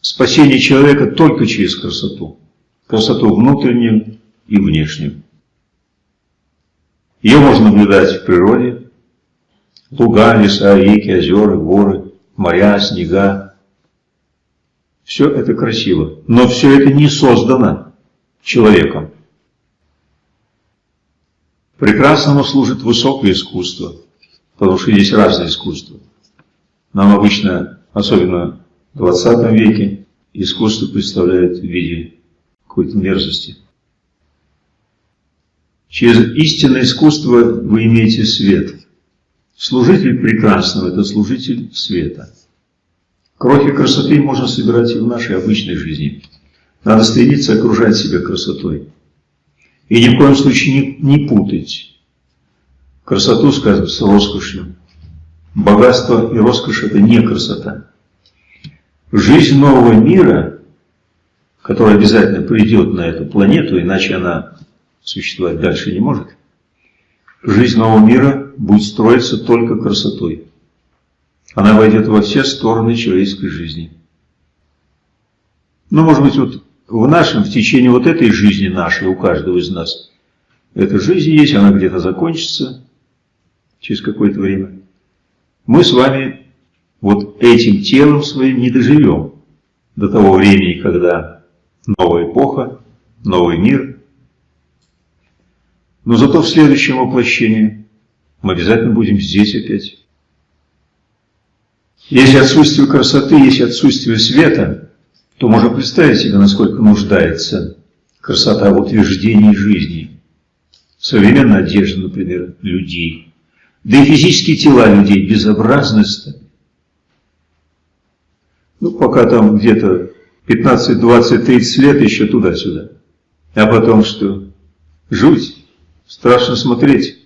Спасение человека только через красоту. Красоту внутреннюю и внешнюю. Ее можно наблюдать в природе, Луга, леса, реки, озера, горы, моря, снега. Все это красиво, но все это не создано человеком. Прекрасному служит высокое искусство, потому что есть разные искусства. Нам обычно, особенно в 20 веке, искусство представляет в виде какой-то мерзости. Через истинное искусство вы имеете свет – Служитель прекрасного – это служитель света. Крохи красоты можно собирать и в нашей обычной жизни. Надо стремиться окружать себя красотой. И ни в коем случае не, не путать красоту, скажем, с роскошью. Богатство и роскошь – это не красота. Жизнь нового мира, которая обязательно придет на эту планету, иначе она существовать дальше не может, Жизнь нового мира будет строиться только красотой. Она войдет во все стороны человеческой жизни. Ну, может быть, вот в нашем, в течение вот этой жизни нашей, у каждого из нас, эта жизнь есть, она где-то закончится через какое-то время. Мы с вами вот этим телом своим не доживем до того времени, когда новая эпоха, новый мир – но зато в следующем воплощении мы обязательно будем здесь опять. Если отсутствие красоты, если отсутствие света, то можно представить себе, насколько нуждается красота в утверждении жизни. Современная одежда, например, людей. Да и физические тела людей безобразны Ну, пока там где-то 15, 20, 30 лет еще туда-сюда. А потом что? Жуть. Страшно смотреть.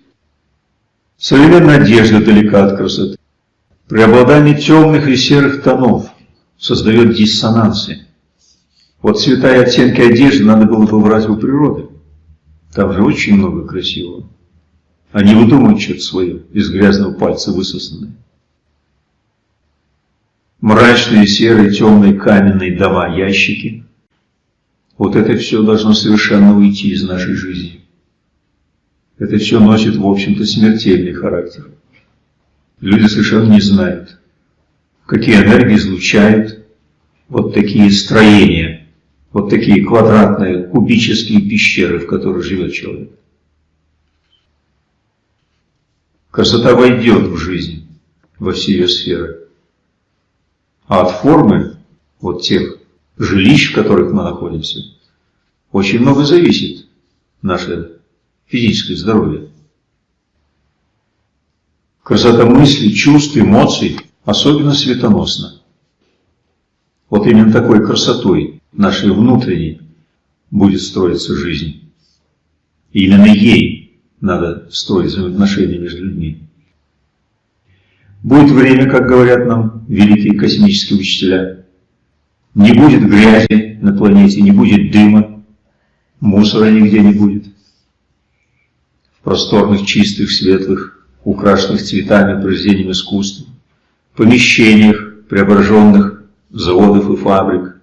Современная одежда далека от красоты. Преобладание темных и серых тонов создает диссонансы. Вот цвета и оттенки одежды надо было бы брать у природы. Там же очень много красивого. Они выдумывают что-то свое, из грязного пальца высосанное. Мрачные, серые, темные, каменные дома, ящики. Вот это все должно совершенно уйти из нашей жизни. Это все носит, в общем-то, смертельный характер. Люди совершенно не знают, какие энергии излучают вот такие строения, вот такие квадратные кубические пещеры, в которых живет человек. Красота войдет в жизнь, во все ее сферы. А от формы, вот тех жилищ, в которых мы находимся, очень много зависит наше физическое здоровье. Красота мыслей, чувств, эмоций особенно светоносна. Вот именно такой красотой нашей внутренней будет строиться жизнь. И именно ей надо строить взаимоотношения между людьми. Будет время, как говорят нам великие космические учителя, не будет грязи на планете, не будет дыма, мусора нигде не будет. Просторных, чистых, светлых, украшенных цветами, произведением искусства, помещениях, преображенных заводов и фабрик.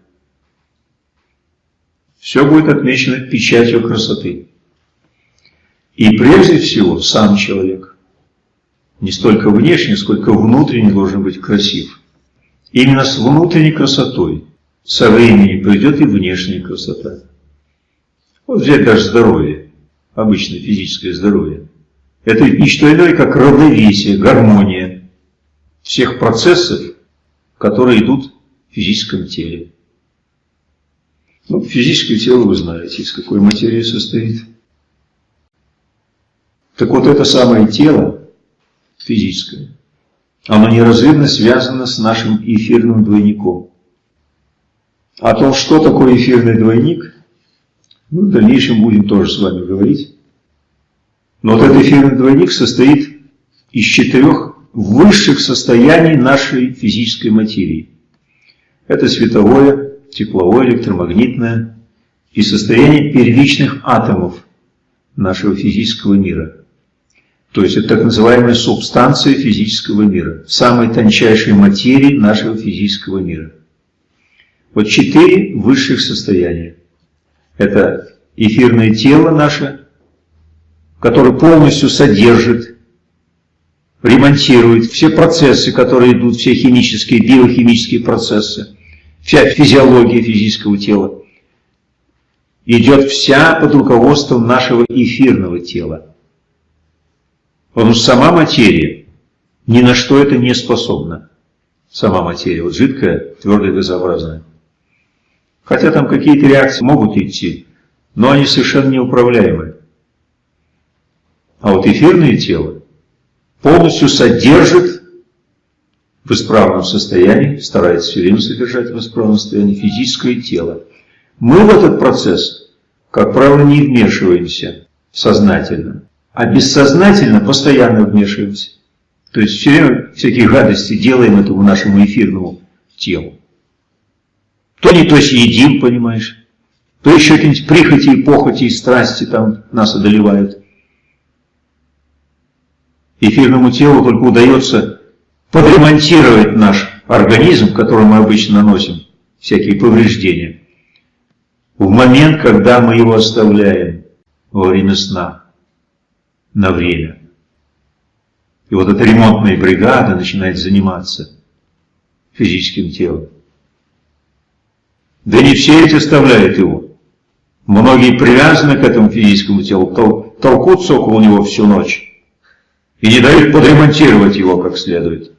Все будет отмечено печатью красоты. И прежде всего сам человек. Не столько внешне, сколько внутренне должен быть красив. Именно с внутренней красотой со временем придет и внешняя красота. Вот взять даже здоровье, обычное физическое здоровье. Это ведь не что иное, как равновесие, гармония всех процессов, которые идут в физическом теле. Ну, физическое тело вы знаете, из какой материи состоит. Так вот это самое тело, физическое, оно неразрывно связано с нашим эфирным двойником. О том, что такое эфирный двойник, мы в дальнейшем будем тоже с вами говорить. Но вот этот эфирный двойник состоит из четырех высших состояний нашей физической материи. Это световое, тепловое, электромагнитное и состояние первичных атомов нашего физического мира. То есть это так называемая субстанция физического мира, самой тончайшей материи нашего физического мира. Вот четыре высших состояния. Это эфирное тело наше, которое полностью содержит, ремонтирует все процессы, которые идут, все химические, биохимические процессы, вся физиология физического тела. Идет вся под руководством нашего эфирного тела. Потому что сама материя ни на что это не способна. Сама материя, вот жидкая, твердая, газообразная. Хотя там какие-то реакции могут идти, но они совершенно неуправляемые. А вот эфирное тело полностью содержит в исправном состоянии, старается все время содержать в исправном состоянии физическое тело. Мы в этот процесс, как правило, не вмешиваемся сознательно, а бессознательно постоянно вмешиваемся. То есть все время всякие гадости делаем этому нашему эфирному телу. То не то съедим, понимаешь, то еще какие-нибудь прихоти и похоти и страсти там нас одолевают. Эфирному телу только удается подремонтировать наш организм, которому мы обычно наносим всякие повреждения, в момент, когда мы его оставляем во время сна, на время. И вот эта ремонтная бригада начинает заниматься физическим телом. Да не все эти оставляют его. Многие привязаны к этому физическому телу, тол толкутся около него всю ночь и не дают подремонтировать его как следует.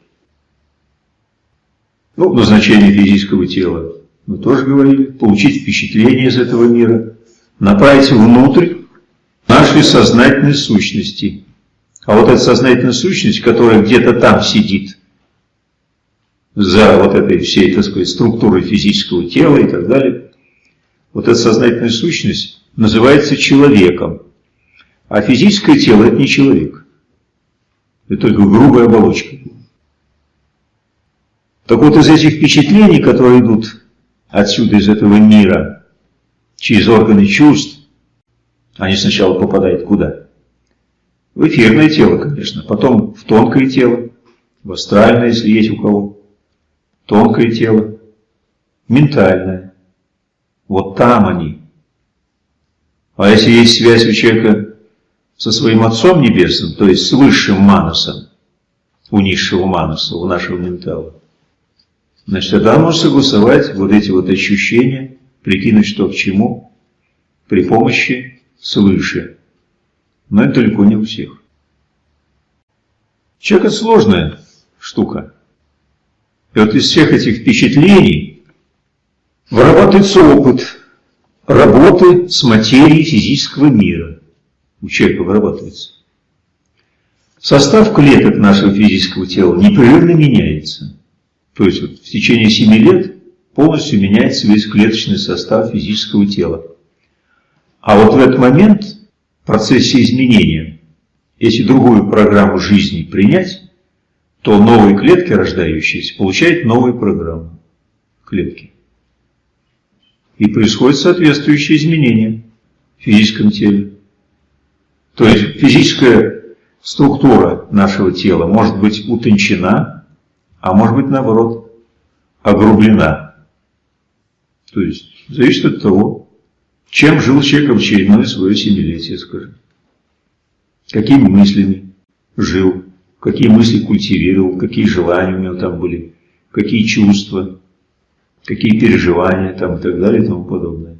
Ну, назначение физического тела мы тоже говорили, получить впечатление из этого мира, направить внутрь нашей сознательной сущности. А вот эта сознательная сущность, которая где-то там сидит, за вот этой всей, так сказать, структурой физического тела и так далее, вот эта сознательная сущность называется человеком. А физическое тело – это не человек. Это только грубая оболочка. Так вот, из этих впечатлений, которые идут отсюда, из этого мира, через органы чувств, они сначала попадают куда? В эфирное тело, конечно, потом в тонкое тело, в астральное, если есть у кого, тонкое тело, ментальное. Вот там они. А если есть связь у человека со своим Отцом Небесным, то есть с высшим манасом, у низшего манаса, у нашего ментала, значит, тогда может согласовать вот эти вот ощущения, прикинуть, что к чему, при помощи свыше. Но это далеко не у всех. Человек – это сложная штука. И вот из всех этих впечатлений вырабатывается опыт работы с материей физического мира. У человека вырабатывается. Состав клеток нашего физического тела непрерывно меняется. То есть вот в течение 7 лет полностью меняется весь клеточный состав физического тела. А вот в этот момент, в процессе изменения, если другую программу жизни принять, то новые клетки, рождающиеся, получают новую программу клетки. И происходят соответствующие изменения в физическом теле. То есть физическая структура нашего тела может быть утончена, а может быть наоборот огрублена. То есть зависит от того, чем жил человек в очередное свое семилетие, скажем. Какими мыслями жил, какие мысли культивировал, какие желания у него там были, какие чувства, какие переживания там и так далее и тому подобное.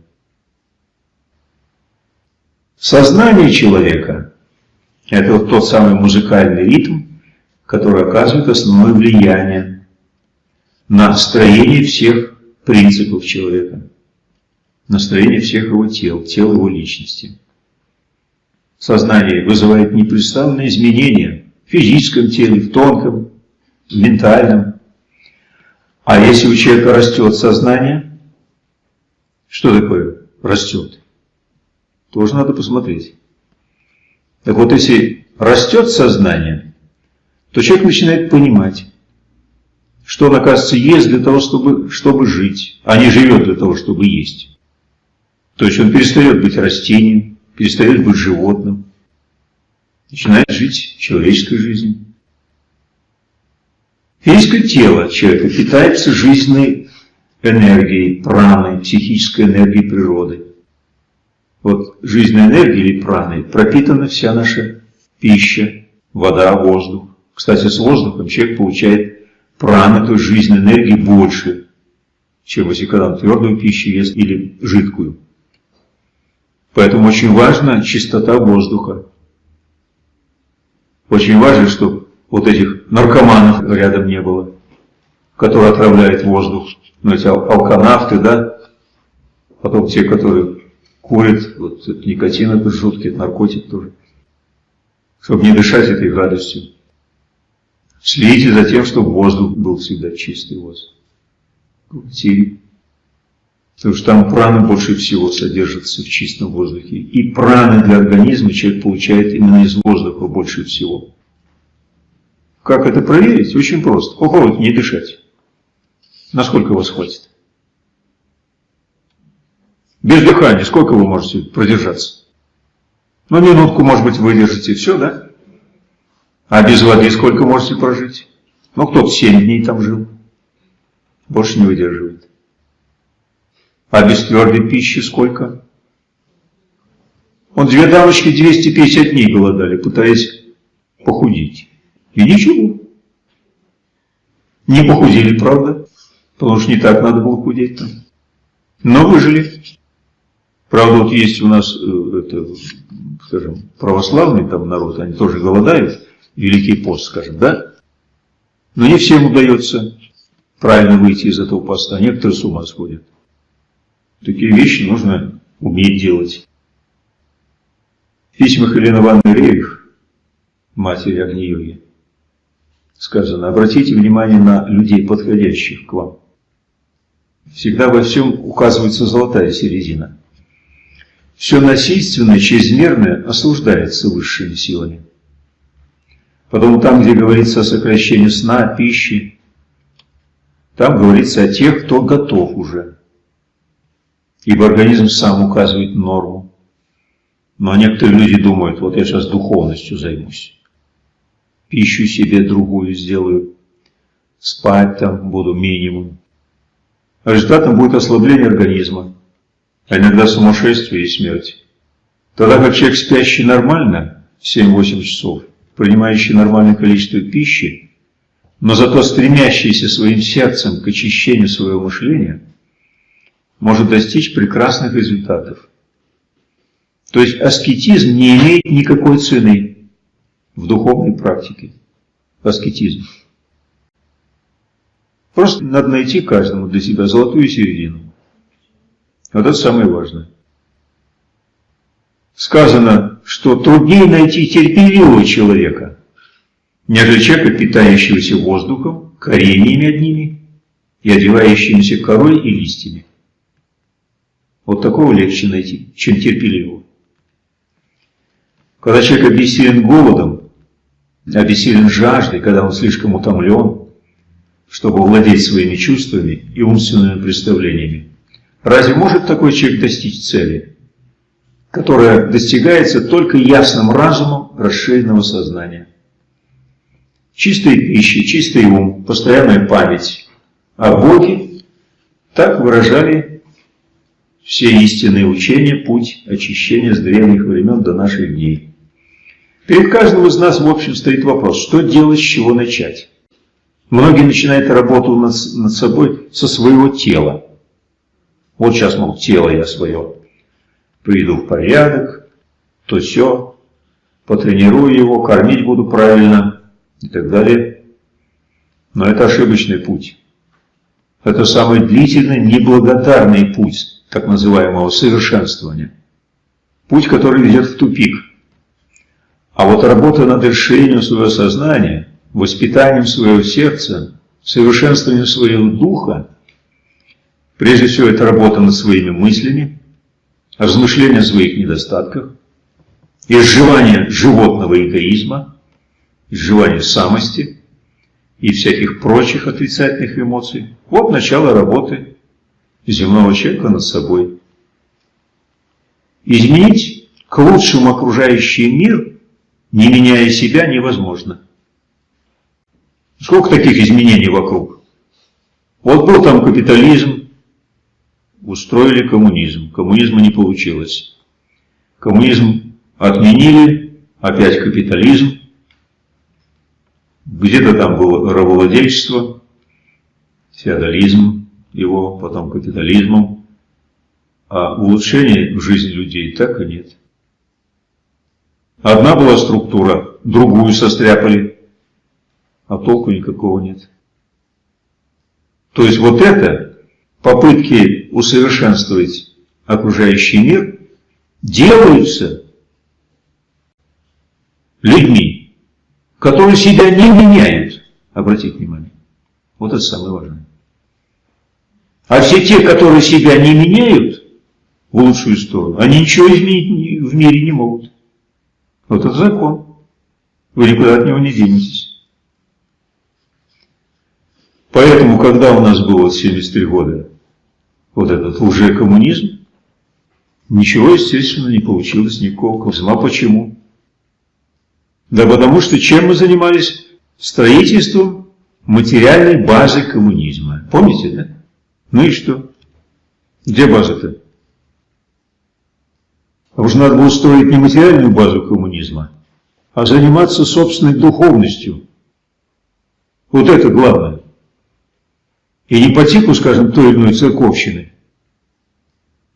Сознание человека – это вот тот самый музыкальный ритм, который оказывает основное влияние на строение всех принципов человека настроение всех его тел, тел его личности. Сознание вызывает непрестанные изменения физическом теле, в тонком, в ментальном. А если у человека растет сознание, что такое растет? Тоже надо посмотреть. Так вот, если растет сознание, то человек начинает понимать, что он, оказывается, ест для того, чтобы, чтобы жить, а не живет для того, чтобы есть. То есть он перестает быть растением, перестает быть животным, начинает жить человеческой жизнью. Физическое тело человека питается жизненной энергией, праной, психической энергией природы. Вот жизненной энергией или праной пропитана вся наша пища, вода, воздух. Кстати, с воздухом человек получает праны, то есть жизненной энергии больше, чем если когда он твердую пищу ест или жидкую. Поэтому очень важна чистота воздуха. Очень важно, чтобы вот этих наркоманов рядом не было, которые отравляют воздух. Ну, эти алканавты, да? Потом те, которые курят, вот это никотин это жуткий, это наркотик тоже. Чтобы не дышать этой радостью. Следите за тем, чтобы воздух был всегда чистый воздух. В Потому что там праны больше всего содержатся в чистом воздухе. И праны для организма человек получает именно из воздуха больше всего. Как это проверить? Очень просто. Попробуйте не дышать. Насколько вас хватит? Без дыхания сколько вы можете продержаться? Ну, минутку, может быть, выдержите, все, да? А без воды сколько можете прожить? Ну, кто-то 7 дней там жил. Больше не выдерживает. А без твердой пищи сколько? Он две дамочки 250 дней голодали, пытаясь похудеть. И ничего. Не похудели, правда? Потому что не так надо было худеть там. Но выжили. Правда, вот есть у нас, э, это, скажем, православный там народ, они тоже голодают, Великий пост, скажем, да? Но не всем удается правильно выйти из этого поста, некоторые с ума сходят. Такие вещи нужно уметь делать. В письмах Елены Ивановны Рерих, матери Агни-йоги, сказано, обратите внимание на людей, подходящих к вам. Всегда во всем указывается золотая середина. Все насильственное, чрезмерное осуждается высшими силами. Потом там, где говорится о сокращении сна, пищи, там говорится о тех, кто готов уже ибо организм сам указывает норму. Но некоторые люди думают, вот я сейчас духовностью займусь, пищу себе другую сделаю, спать там буду минимум. Результатом будет ослабление организма, а иногда сумасшествие и смерть. Тогда как человек, спящий нормально, 7-8 часов, принимающий нормальное количество пищи, но зато стремящийся своим сердцем к очищению своего мышления, может достичь прекрасных результатов. То есть аскетизм не имеет никакой цены в духовной практике. Аскетизм. Просто надо найти каждому для себя золотую середину. Вот это самое важное. Сказано, что труднее найти терпеливого человека, нежели человека, питающегося воздухом, кореньями одними и одевающимися корой и листьями. Вот такого легче найти, чем терпеливого. Когда человек обессилен голодом, обессилен жаждой, когда он слишком утомлен, чтобы владеть своими чувствами и умственными представлениями, разве может такой человек достичь цели, которая достигается только ясным разумом расширенного сознания? Чистая пища, чистый ум, постоянная память о Боге так выражали все истинные учения, путь очищения с древних времен до наших дней. Перед каждым из нас, в общем, стоит вопрос, что делать, с чего начать. Многие начинают работу над, над собой со своего тела. Вот сейчас, мол, тело я свое приведу в порядок, то все, потренирую его, кормить буду правильно, и так далее. Но это ошибочный путь. Это самый длительный, неблагодарный путь так называемого совершенствования. Путь, который ведет в тупик. А вот работа над решением своего сознания, воспитанием своего сердца, совершенствованием своего духа, прежде всего это работа над своими мыслями, размышление о своих недостатках, изживание животного эгоизма, изживание самости и всяких прочих отрицательных эмоций. Вот начало работы земного человека над собой. Изменить к лучшему окружающий мир, не меняя себя, невозможно. Сколько таких изменений вокруг? Вот был там капитализм, устроили коммунизм. Коммунизма не получилось. Коммунизм отменили, опять капитализм. Где-то там было рабовладельчество, феодализм его, потом капитализмом. А улучшений в жизни людей так и нет. Одна была структура, другую состряпали, а толку никакого нет. То есть вот это, попытки усовершенствовать окружающий мир, делаются людьми, которые себя не меняют. Обратите внимание. Вот это самое важное. А все те, которые себя не меняют в лучшую сторону, они ничего изменить в мире не могут. Вот это закон. Вы никуда от него не денетесь. Поэтому, когда у нас было 73 года вот этот лжекоммунизм, ничего, естественно, не получилось никакого коммунизма. А почему? Да потому что чем мы занимались? Строительством материальной базы коммунизма. Помните, да? Ну и что? Где база-то? А уж надо было строить не материальную базу коммунизма, а заниматься собственной духовностью. Вот это главное. И не по типу, скажем, той или иной церковщины.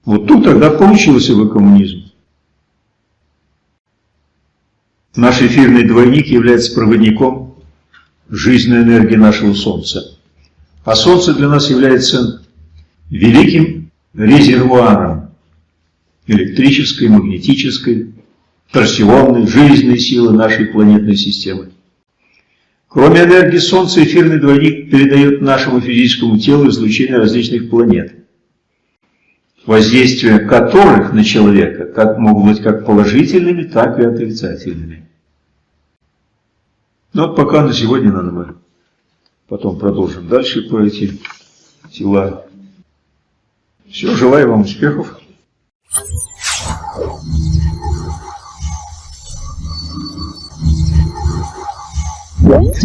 Вот тут тогда получился бы коммунизм. Наш эфирный двойник является проводником жизненной энергии нашего Солнца. А Солнце для нас является великим резервуаром электрической, магнетической, торсионной, жизненной силы нашей планетной системы. Кроме энергии Солнца, эфирный двойник передает нашему физическому телу излучение различных планет, воздействие которых на человека как могут быть как положительными, так и отрицательными. Ну вот пока на сегодня надо мы потом продолжим дальше про эти тела. Все, желаю вам успехов. What?